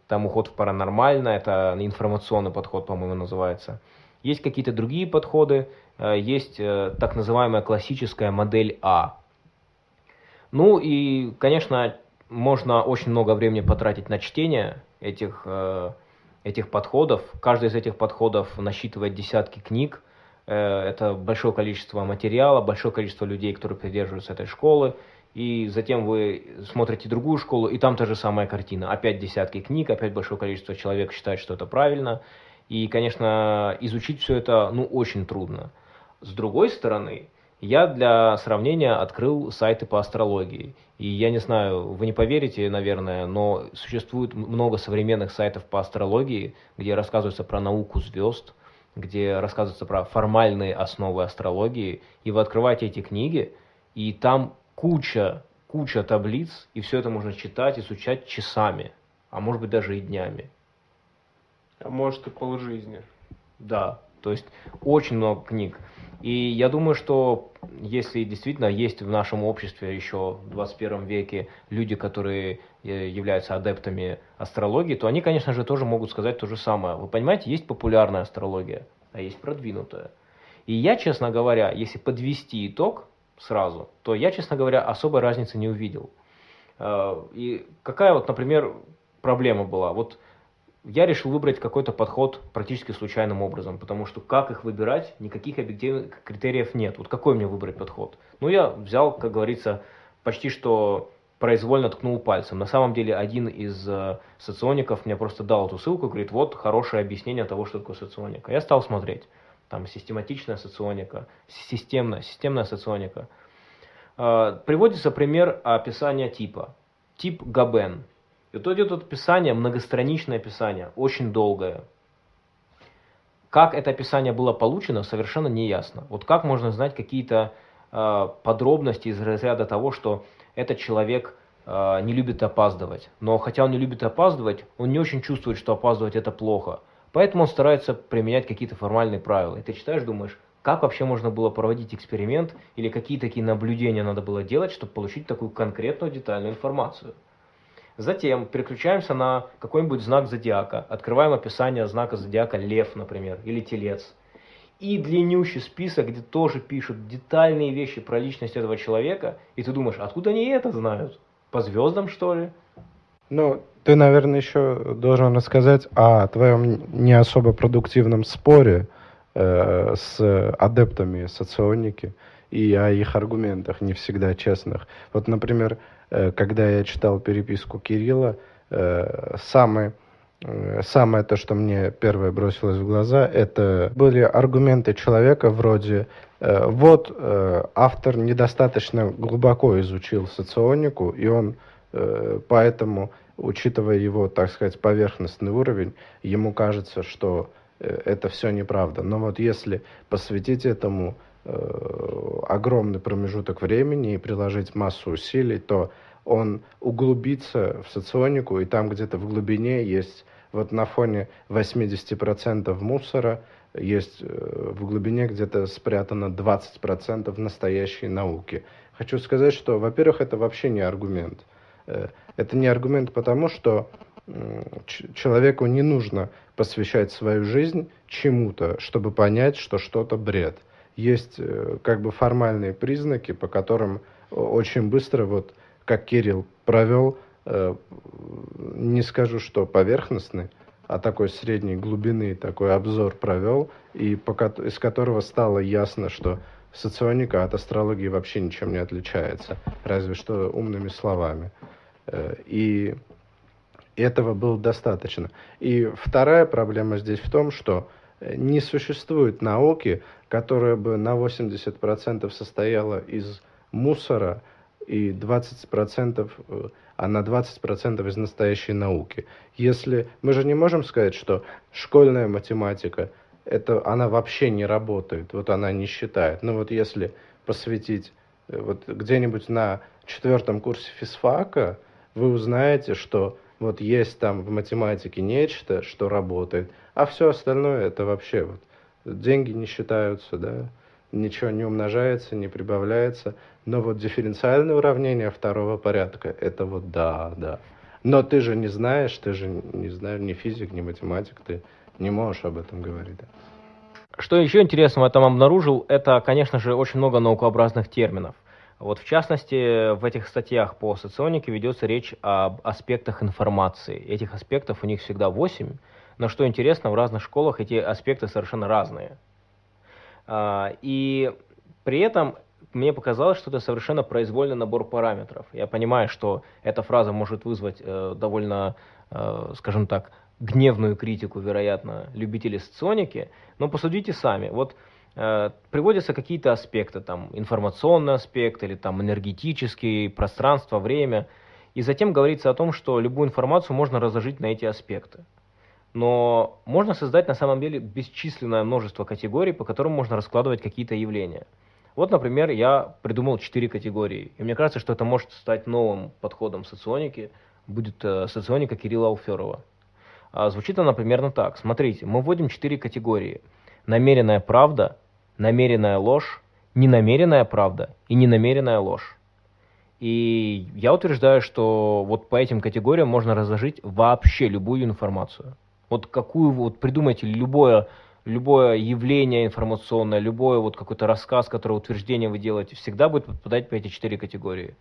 там уход в паранормальное, это информационный подход, по-моему, называется. Есть какие-то другие подходы, э, есть э, так называемая классическая модель А. Ну и, конечно, можно очень много времени потратить на чтение этих, э, этих подходов. Каждый из этих подходов насчитывает десятки книг. Это большое количество материала, большое количество людей, которые придерживаются этой школы и затем вы смотрите другую школу, и там та же самая картина. Опять десятки книг, опять большое количество человек считает, что это правильно. И, конечно, изучить все это, ну, очень трудно. С другой стороны, я для сравнения открыл сайты по астрологии. И я не знаю, вы не поверите, наверное, но существует много современных сайтов по астрологии, где рассказывается про науку звезд, где рассказывается про формальные основы астрологии. И вы открываете эти книги, и там куча, куча таблиц, и все это можно читать, изучать часами, а может быть даже и днями. А может и полжизни. Да, то есть очень много книг. И я думаю, что если действительно есть в нашем обществе еще в 21 веке люди, которые э, являются адептами астрологии, то они, конечно же, тоже могут сказать то же самое. Вы понимаете, есть популярная астрология, а есть продвинутая. И я, честно говоря, если подвести итог, сразу, то я, честно говоря, особой разницы не увидел. Э, и какая вот, например, проблема была? Вот я решил выбрать какой-то подход практически случайным образом, потому что как их выбирать, никаких объективных критериев нет. Вот какой мне выбрать подход? Ну, я взял, как говорится, почти что произвольно ткнул пальцем. На самом деле, один из э, социоников мне просто дал эту ссылку говорит, вот хорошее объяснение того, что такое соционика. Я стал смотреть там систематичная соционика, системная, системная соционика. А, приводится пример описания типа. Тип Габен. И вот идет описание, многостраничное описание, очень долгое. как это описание было получено, совершенно не ясно. Вот как можно знать какие-то э, подробности из разряда того, что этот человек э, не любит опаздывать. Но хотя он не любит опаздывать, он не очень чувствует, что опаздывать это плохо. Поэтому он старается применять какие-то формальные правила. И ты читаешь, думаешь, как вообще можно было проводить эксперимент или какие такие наблюдения надо было делать, чтобы получить такую конкретную детальную информацию. Затем переключаемся на какой-нибудь знак зодиака, открываем описание знака зодиака лев, например, или телец. И длиннющий список, где тоже пишут детальные вещи про личность этого человека, и ты думаешь, откуда они это знают? По звездам, что ли? Ну, ты, наверное, еще должен рассказать о твоем не особо продуктивном споре э, с адептами соционики и о их аргументах не всегда честных. Вот, например, когда я читал переписку Кирилла, э, самый э, Самое то, что мне первое бросилось в глаза, это были аргументы человека вроде э, вот э, автор недостаточно глубоко изучил соционику, и он э, поэтому, учитывая его, так сказать, поверхностный уровень, ему кажется, что э, это все неправда. Но вот если посвятить этому Э, огромный промежуток времени и приложить массу усилий, то он углубится в соционику, и там где-то в глубине есть, вот на фоне 80% мусора, есть э, в глубине где-то спрятано 20% настоящей науки. Хочу сказать, что, во-первых, это вообще не аргумент. Э, это не аргумент потому, что человеку не нужно посвящать свою жизнь чему-то, чтобы понять, что что-то бред – есть э, как бы формальные признаки, по которым очень быстро, вот как Кирилл провел, э, не скажу, что поверхностный, а такой средней глубины такой обзор провел, и по, из которого стало ясно, что соционика от астрологии вообще ничем не отличается, разве что умными словами. Э, и этого было достаточно. И вторая проблема здесь в том, что не существует науки, которая бы на 80% состояла из мусора и 20%, э, а на 20% из настоящей науки. Если мы же не можем сказать, что школьная математика это она вообще не работает, вот она не считает. Но вот если посвятить э, вот где-нибудь на четвертом курсе физфака, вы узнаете, что вот есть там в математике нечто, что работает, а все остальное это вообще вот деньги не считаются, да, ничего не умножается, не прибавляется. Но вот дифференциальное уравнение второго порядка, это вот да, да. Но ты же не знаешь, ты же не знаешь, ни физик, ни математик, ты не можешь об этом говорить. Что еще интересного я там обнаружил, это, конечно же, очень много наукообразных терминов. Вот в частности, в этих статьях по соционике ведется речь об аспектах информации. Этих аспектов у них всегда 8, но что интересно, в разных школах эти аспекты совершенно разные. А, и при этом мне показалось, что это совершенно произвольный набор параметров. Я понимаю, что эта фраза может вызвать э, довольно, э, скажем так, гневную критику, вероятно, любителей соционики, но посудите сами. Вот Э, приводятся какие-то аспекты, там информационный аспект или там энергетический, пространство, время. И затем говорится о том, что любую информацию можно разложить на эти аспекты. Но можно создать на самом деле бесчисленное множество категорий, по которым можно раскладывать какие-то явления. Вот, например, я придумал четыре категории. И мне кажется, что это может стать новым подходом соционики. Будет э, соционика Кирилла Алферова. А звучит она примерно так. Смотрите, мы вводим четыре категории. Намеренная правда, намеренная ложь, ненамеренная правда и ненамеренная ложь. И я утверждаю, что вот по этим категориям можно разложить вообще любую информацию. Вот какую вот придумайте любое любое явление информационное, любой вот какой-то рассказ, который утверждение вы делаете, всегда будет подпадать по эти четыре категории.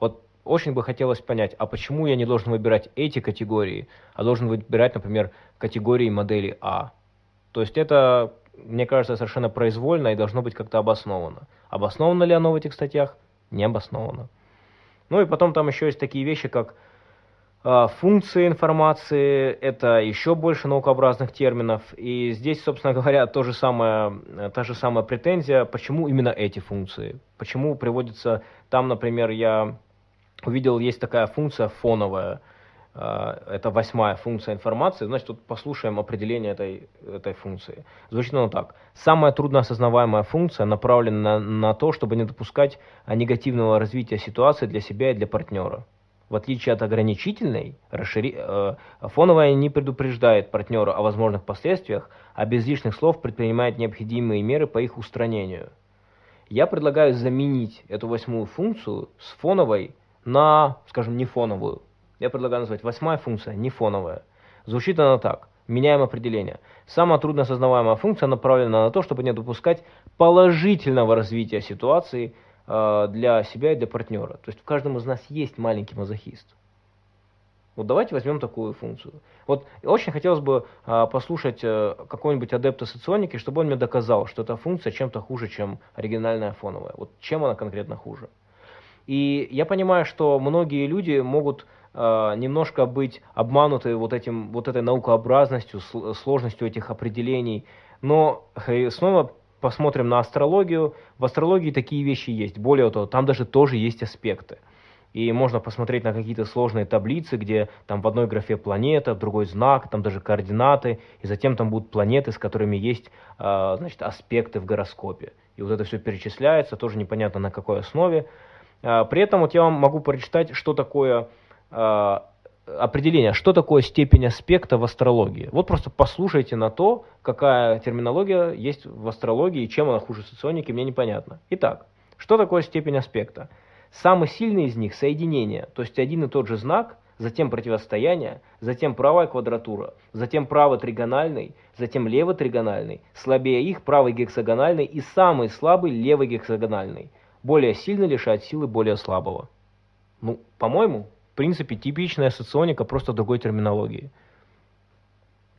Вот очень бы хотелось понять, а почему я не должен выбирать эти категории, а должен выбирать, например, категории модели А. То есть это мне кажется, совершенно произвольно и должно быть как-то обосновано. Обосновано ли оно в этих статьях? Не обосновано. Ну и потом там еще есть такие вещи, как функции информации, это еще больше наукообразных терминов. И здесь, собственно говоря, то же самое, та же самая претензия, почему именно эти функции. Почему приводится, там, например, я увидел, есть такая функция фоновая, это восьмая функция информации, значит, вот послушаем определение этой, этой функции. Звучит оно так. Самая трудно осознаваемая функция направлена на, на то, чтобы не допускать негативного развития ситуации для себя и для партнера. В отличие от ограничительной, расшири... э, фоновая не предупреждает партнера о возможных последствиях, а без лишних слов предпринимает необходимые меры по их устранению. Я предлагаю заменить эту восьмую функцию с фоновой на, скажем, не фоновую. Я предлагаю назвать восьмая функция не фоновая. Звучит она так. Меняем определение. Самая трудно осознаваемая функция направлена на то, чтобы не допускать положительного развития ситуации для себя и для партнера. То есть в каждом из нас есть маленький мазохист. Вот давайте возьмем такую функцию. Вот очень хотелось бы а, послушать а, какого-нибудь адепта соционики, чтобы он мне доказал, что эта функция чем-то хуже, чем оригинальная фоновая. Вот чем она конкретно хуже. И я понимаю, что многие люди могут а, немножко быть обмануты вот, этим, вот этой наукообразностью, сложностью этих определений. Но снова посмотрим на астрологию. В астрологии такие вещи есть. Более того, там даже тоже есть аспекты и можно посмотреть на какие-то сложные таблицы, где там в одной графе планета, в другой знак, там даже координаты, и затем там будут планеты, с которыми есть э, значит, аспекты в гороскопе. И вот это все перечисляется, тоже непонятно на какой основе. Э, при этом вот я вам могу прочитать, что такое э, определение, что такое степень аспекта в астрологии. Вот просто послушайте на то, какая терминология есть в астрологии и чем она хуже соционики, мне непонятно. Итак, что такое степень аспекта? Самый сильный из них – соединение, то есть один и тот же знак, затем противостояние, затем правая квадратура, затем правый тригональный, затем левый тригональный, слабее их правый гексагональный и самый слабый левый гексагональный. Более сильно лишает силы более слабого. Ну, по-моему, в принципе, типичная соционика, просто другой терминологии.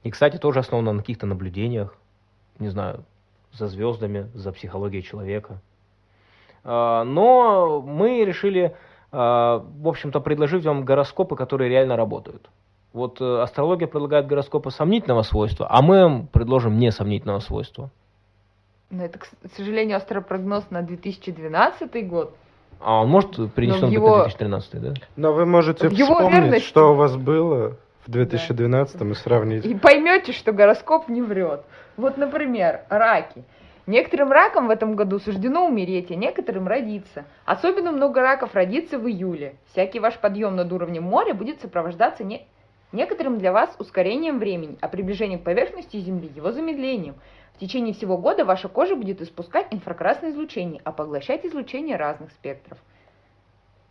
И, кстати, тоже основано на каких-то наблюдениях, не знаю, за звездами, за психологией человека. А, но мы решили, а, в общем-то, предложить вам гороскопы, которые реально работают. Вот э, астрология предлагает гороскопы сомнительного свойства, а мы вам предложим несомнительного свойства. Но это, к сожалению, астропрогноз на 2012 год. А он может принесен его... 2013, да? Но вы можете в вспомнить, верности... что у вас было в 2012 да. и сравнить. И поймете, что гороскоп не врет. Вот, например, раки – Некоторым ракам в этом году суждено умереть, а некоторым родиться. Особенно много раков родится в июле. Всякий ваш подъем над уровнем моря будет сопровождаться не... некоторым для вас ускорением времени, а приближение к поверхности Земли его замедлением. В течение всего года ваша кожа будет испускать инфракрасное излучение, а поглощать излучение разных спектров.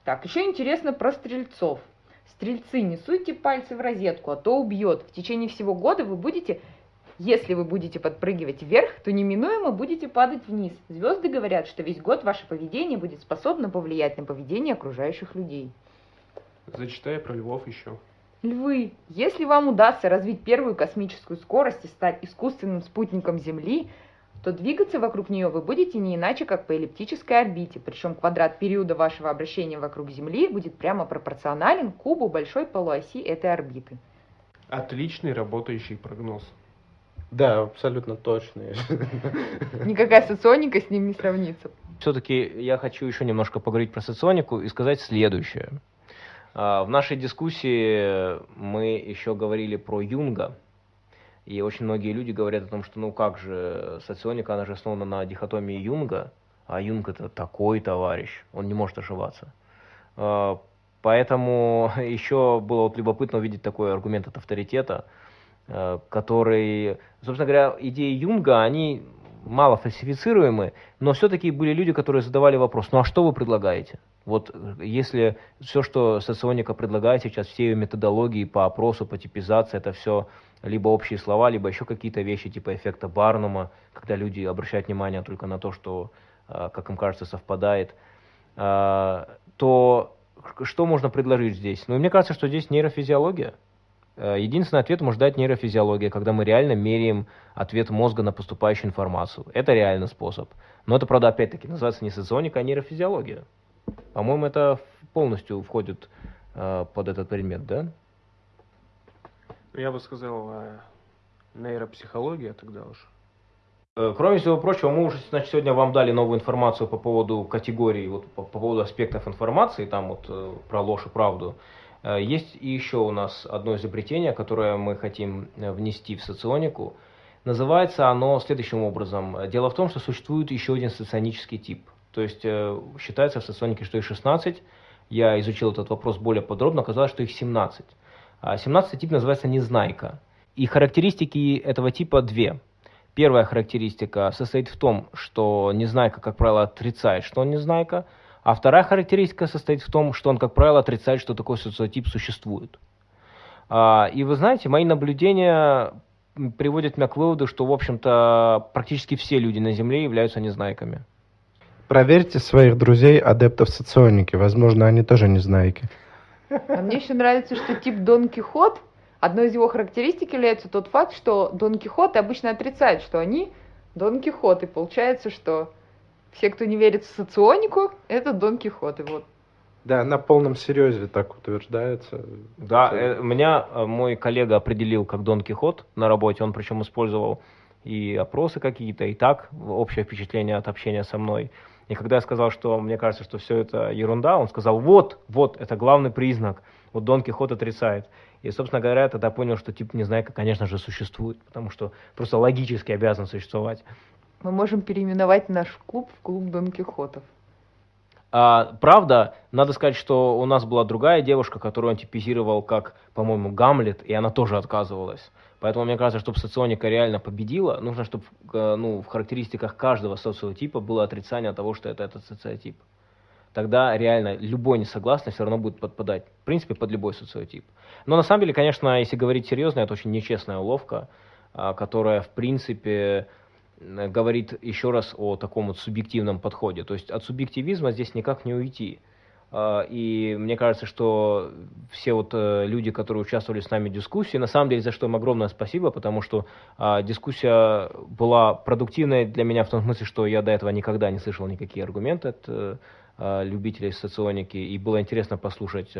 Так, еще интересно про стрельцов. Стрельцы, не суйте пальцы в розетку, а то убьет. В течение всего года вы будете если вы будете подпрыгивать вверх, то неминуемо будете падать вниз. Звезды говорят, что весь год ваше поведение будет способно повлиять на поведение окружающих людей. Зачитай про львов еще. Львы, если вам удастся развить первую космическую скорость и стать искусственным спутником Земли, то двигаться вокруг нее вы будете не иначе, как по эллиптической орбите, причем квадрат периода вашего обращения вокруг Земли будет прямо пропорционален кубу большой полуоси этой орбиты. Отличный работающий прогноз. Да, абсолютно точные. Никакая соционика с ним не сравнится. Все-таки я хочу еще немножко поговорить про соционику и сказать следующее. А, в нашей дискуссии мы еще говорили про Юнга, и очень многие люди говорят о том, что ну как же, соционика, она же основана на дихотомии Юнга, а Юнг это такой товарищ, он не может ошибаться. А, поэтому еще было вот любопытно увидеть такой аргумент от авторитета, Э, который, собственно говоря, идеи Юнга, они мало фальсифицируемы, но все-таки были люди, которые задавали вопрос, ну а что вы предлагаете? Вот э, если все, что соционика предлагает сейчас, все ее методологии по опросу, по типизации, это все либо общие слова, либо еще какие-то вещи типа эффекта Барнума, когда люди обращают внимание только на то, что, э, как им кажется, совпадает, то что можно предложить здесь? Ну, мне кажется, что здесь нейрофизиология. Э, единственный ответ может дать нейрофизиология, когда мы реально меряем ответ мозга на поступающую информацию. Это реальный способ. Но это, правда, опять-таки называется не соционика, а нейрофизиология. По-моему, это полностью входит э, под этот предмет, да? Я бы сказал, э, нейропсихология тогда уж. Э, кроме всего прочего, мы уже значит, сегодня вам дали новую информацию по поводу категории, вот, по, по поводу аспектов информации, там вот э, про ложь и правду. Э, есть еще у нас одно изобретение, которое мы хотим э, внести в соционику. Называется оно следующим образом. Дело в том, что существует еще один соционический тип. То есть э, считается в соционике, что их 16. Я изучил этот вопрос более подробно, оказалось, что их 17. 17 а тип называется незнайка. И характеристики этого типа две. Первая характеристика состоит в том, что незнайка, как правило, отрицает, что он незнайка – а вторая характеристика состоит в том, что он, как правило, отрицает, что такой социотип существует. А, и вы знаете, мои наблюдения приводят меня к выводу, что, в общем-то, практически все люди на Земле являются незнайками. Проверьте своих друзей, адептов соционики. Возможно, они тоже незнайки. А мне еще нравится, что тип Дон Кихот, одной из его характеристик является тот факт, что Дон Кихоты обычно отрицают, что они Дон Кихоты. Получается, что все, кто не верит в соционику, это Дон Кихот. И вот. Да, на полном серьезе так утверждается. Да, э, меня э, мой коллега определил как Дон Кихот на работе. Он причем использовал и опросы какие-то, и так общее впечатление от общения со мной. И когда я сказал, что мне кажется, что все это ерунда, он сказал, вот, вот, это главный признак. Вот Дон Кихот отрицает. И, собственно говоря, я тогда понял, что тип Незнайка, конечно же, существует, потому что просто логически обязан существовать. Мы можем переименовать наш клуб в клуб Дон Кихотов. А, правда, надо сказать, что у нас была другая девушка, которую он типизировал как, по-моему, Гамлет, и она тоже отказывалась. Поэтому мне кажется, чтобы соционика реально победила, нужно, чтобы э, ну, в характеристиках каждого социотипа было отрицание того, что это этот социотип. Тогда реально любой несогласный все равно будет подпадать, в принципе, под любой социотип. Но на самом деле, конечно, если говорить серьезно, это очень нечестная уловка, а, которая, в принципе, говорит еще раз о таком вот субъективном подходе. То есть от субъективизма здесь никак не уйти. А, и мне кажется, что все вот э, люди, которые участвовали с нами в дискуссии, на самом деле за что им огромное спасибо, потому что а, дискуссия была продуктивной для меня в том смысле, что я до этого никогда не слышал никакие аргументы от э, любителей соционики, и было интересно послушать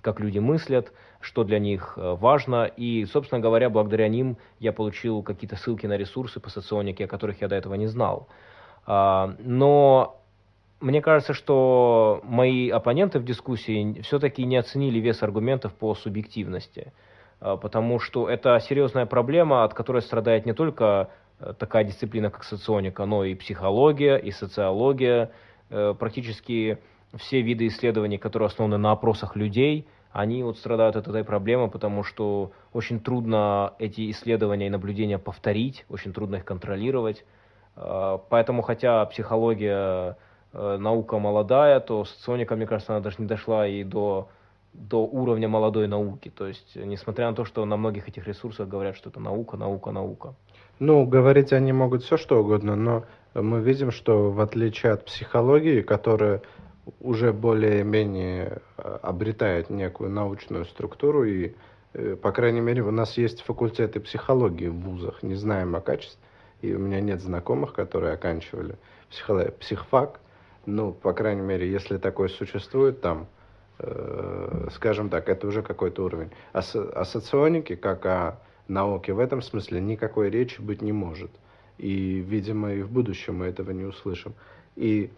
как люди мыслят, что для них э, важно. И, собственно говоря, благодаря ним я получил какие-то ссылки на ресурсы по соционике, о которых я до этого не знал. А, но мне кажется, что мои оппоненты в дискуссии все-таки не оценили вес аргументов по субъективности, потому что это серьезная проблема, от которой страдает не только э, такая дисциплина, как соционика, но и психология, и социология, э, практически все виды исследований, которые основаны на опросах людей, они вот страдают от этой проблемы, потому что очень трудно эти исследования и наблюдения повторить, очень трудно их контролировать. А, поэтому, хотя психология э, наука молодая, то соционика, мне кажется, она даже не дошла и до, до уровня молодой науки. То есть, несмотря на то, что на многих этих ресурсах говорят, что это наука, наука, наука. Ну, говорить они могут все что угодно, но мы видим, что в отличие от психологии, которая уже более-менее э, обретает некую научную структуру и э, по крайней мере, у нас есть факультеты психологии в вузах, не знаем о качестве, и у меня нет знакомых, которые оканчивали психфак, ну, по крайней мере, если такое существует там, э, скажем так, это уже какой-то уровень. О, о соционике, как о науке в этом смысле, никакой речи быть не может. И, видимо, и в будущем мы этого не услышим. И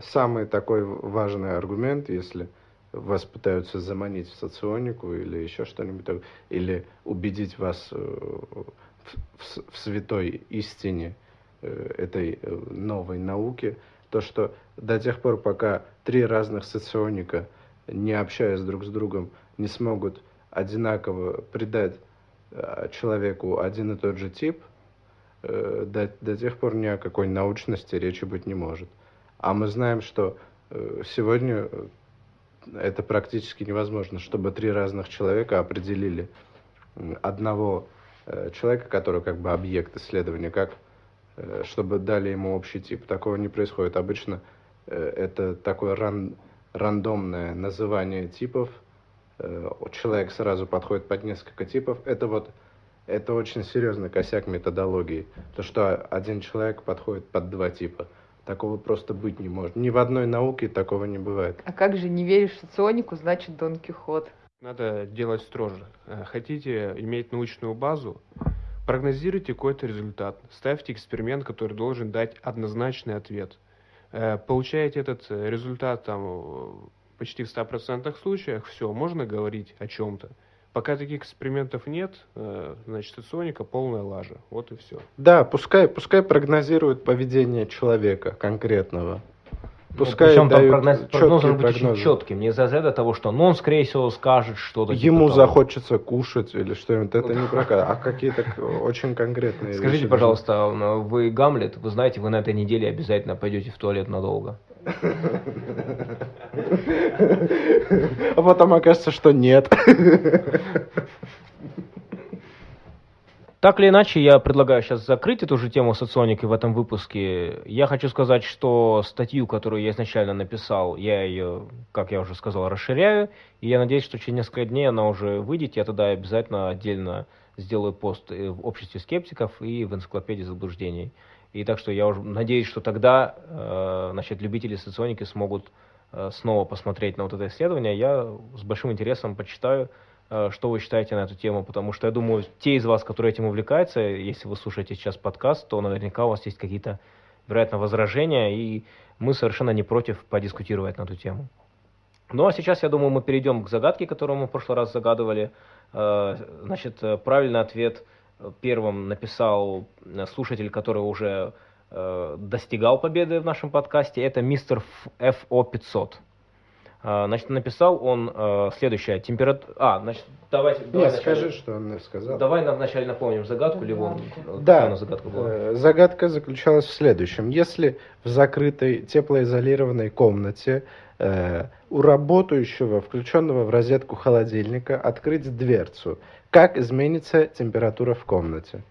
самый такой важный аргумент, если вас пытаются заманить в соционику или еще что-нибудь, или убедить вас э, в, в святой истине э, этой э, новой науки, то что до тех пор, пока три разных соционика, не общаясь друг с другом, не смогут одинаково придать человеку один и тот же тип – Э, до, до тех пор ни о какой научности речи быть не может. А мы знаем, что э, сегодня э, это практически невозможно, чтобы три разных человека определили одного человека, который как бы объект исследования, как чтобы дали ему общий тип. Такого не происходит. Обычно это такое ран, рандомное называние типов. Человек сразу подходит под несколько типов. Это вот это очень серьезный косяк методологии. То, что один человек подходит под два типа. Такого просто быть не может. Ни в одной науке такого не бывает. А как же не веришь в соционику, значит Дон Кихот? Надо делать строже. Э, хотите иметь научную базу? Прогнозируйте какой-то результат. Ставьте эксперимент, который должен дать однозначный ответ. Э, получаете этот результат там, почти в 100% случаях все, можно говорить о чем-то. Пока таких экспериментов нет, э, значит, соционика полная лажа. Вот и все. Да, пускай, пускай прогнозирует поведение человека конкретного. Пускай ну, причем там прогноз, прогноз должен быть очень прогнозы. четким. Не из-за этого того, что ну, он, скорее всего, скажет что-то. типа Ему того. захочется кушать или что-нибудь, это не прокат, а какие-то очень конкретные Скажите, вещи пожалуйста, а, вы Гамлет, вы знаете, вы на этой неделе обязательно пойдете в туалет надолго. А потом окажется, что нет. Так или иначе, я предлагаю сейчас закрыть эту же тему соционики в этом выпуске. Я хочу сказать, что статью, которую я изначально написал, я ее, как я уже сказал, расширяю. И я надеюсь, что через несколько дней она уже выйдет. Я тогда обязательно отдельно сделаю пост в обществе скептиков и в энциклопедии заблуждений. И так что я уже надеюсь, что тогда э, значит, любители соционики смогут э, снова посмотреть на вот это исследование. Я с большим интересом почитаю, э, что вы считаете на эту тему, потому что я думаю, те из вас, которые этим увлекаются, если вы слушаете сейчас подкаст, то наверняка у вас есть какие-то, вероятно, возражения, и мы совершенно не против подискутировать на эту тему. Ну а сейчас, я думаю, мы перейдем к загадке, которую мы в прошлый раз загадывали. Э, Значит, э, правильный ответ первым написал э, слушатель, который уже э, достигал победы в нашем подкасте. Это мистер Ф- FO500. Э, Значит, написал он э, следующее. Температура... А, значит, давайте... давай Нет, вначале- скажи, что он сказал. Давай нам вначале напомним загадку, Ливон. Да, нас загадка была? э, загадка заключалась в следующем. Если в закрытой теплоизолированной комнате у работающего, включенного в розетку холодильника, открыть дверцу, как изменится температура в комнате?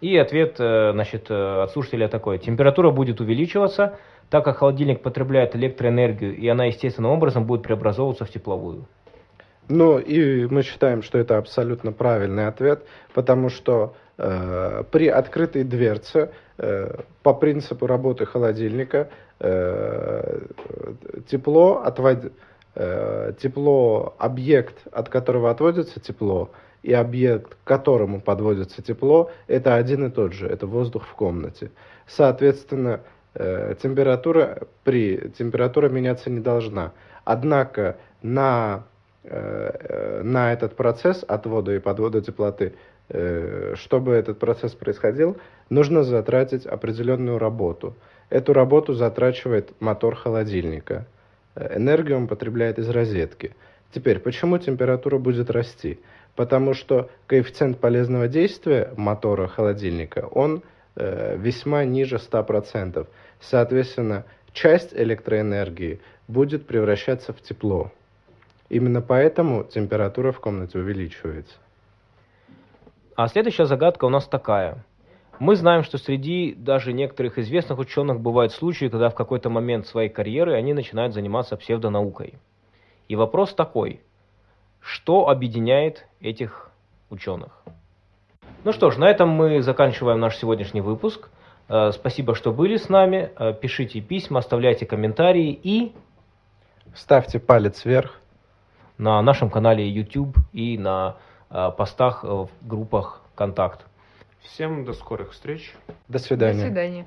И ответ э, значит, э, от слушателя такой. Температура будет увеличиваться, так как холодильник потребляет электроэнергию, и она естественным образом будет преобразовываться в тепловую. Ну, и мы считаем, что это абсолютно правильный ответ, потому что э, при открытой дверце, э, по принципу работы холодильника, э, тепло, отвод... э, тепло, объект, от которого отводится тепло, и объект, к которому подводится тепло, это один и тот же, это воздух в комнате. Соответственно, э, температура при температура меняться не должна. Однако на э, э, на этот процесс отвода и подвода теплоты, э, чтобы этот процесс происходил, нужно затратить определенную работу. Эту работу затрачивает мотор холодильника. Э, Энергию он потребляет из розетки. Теперь, почему температура будет расти? Потому что коэффициент полезного действия мотора холодильника, он э, весьма ниже 100%. Соответственно, часть электроэнергии будет превращаться в тепло. Именно поэтому температура в комнате увеличивается. А следующая загадка у нас такая. Мы знаем, что среди даже некоторых известных ученых бывают случаи, когда в какой-то момент своей карьеры они начинают заниматься псевдонаукой. И вопрос такой. Что объединяет этих ученых? Ну что ж, на этом мы заканчиваем наш сегодняшний выпуск. Э, Спасибо, что были с нами. Э, Пишите письма, оставляйте комментарии и Ставьте палец вверх. на нашем канале YouTube и на постах э, в группах «Контакт». Всем до скорых встреч. До До свидания. свидания.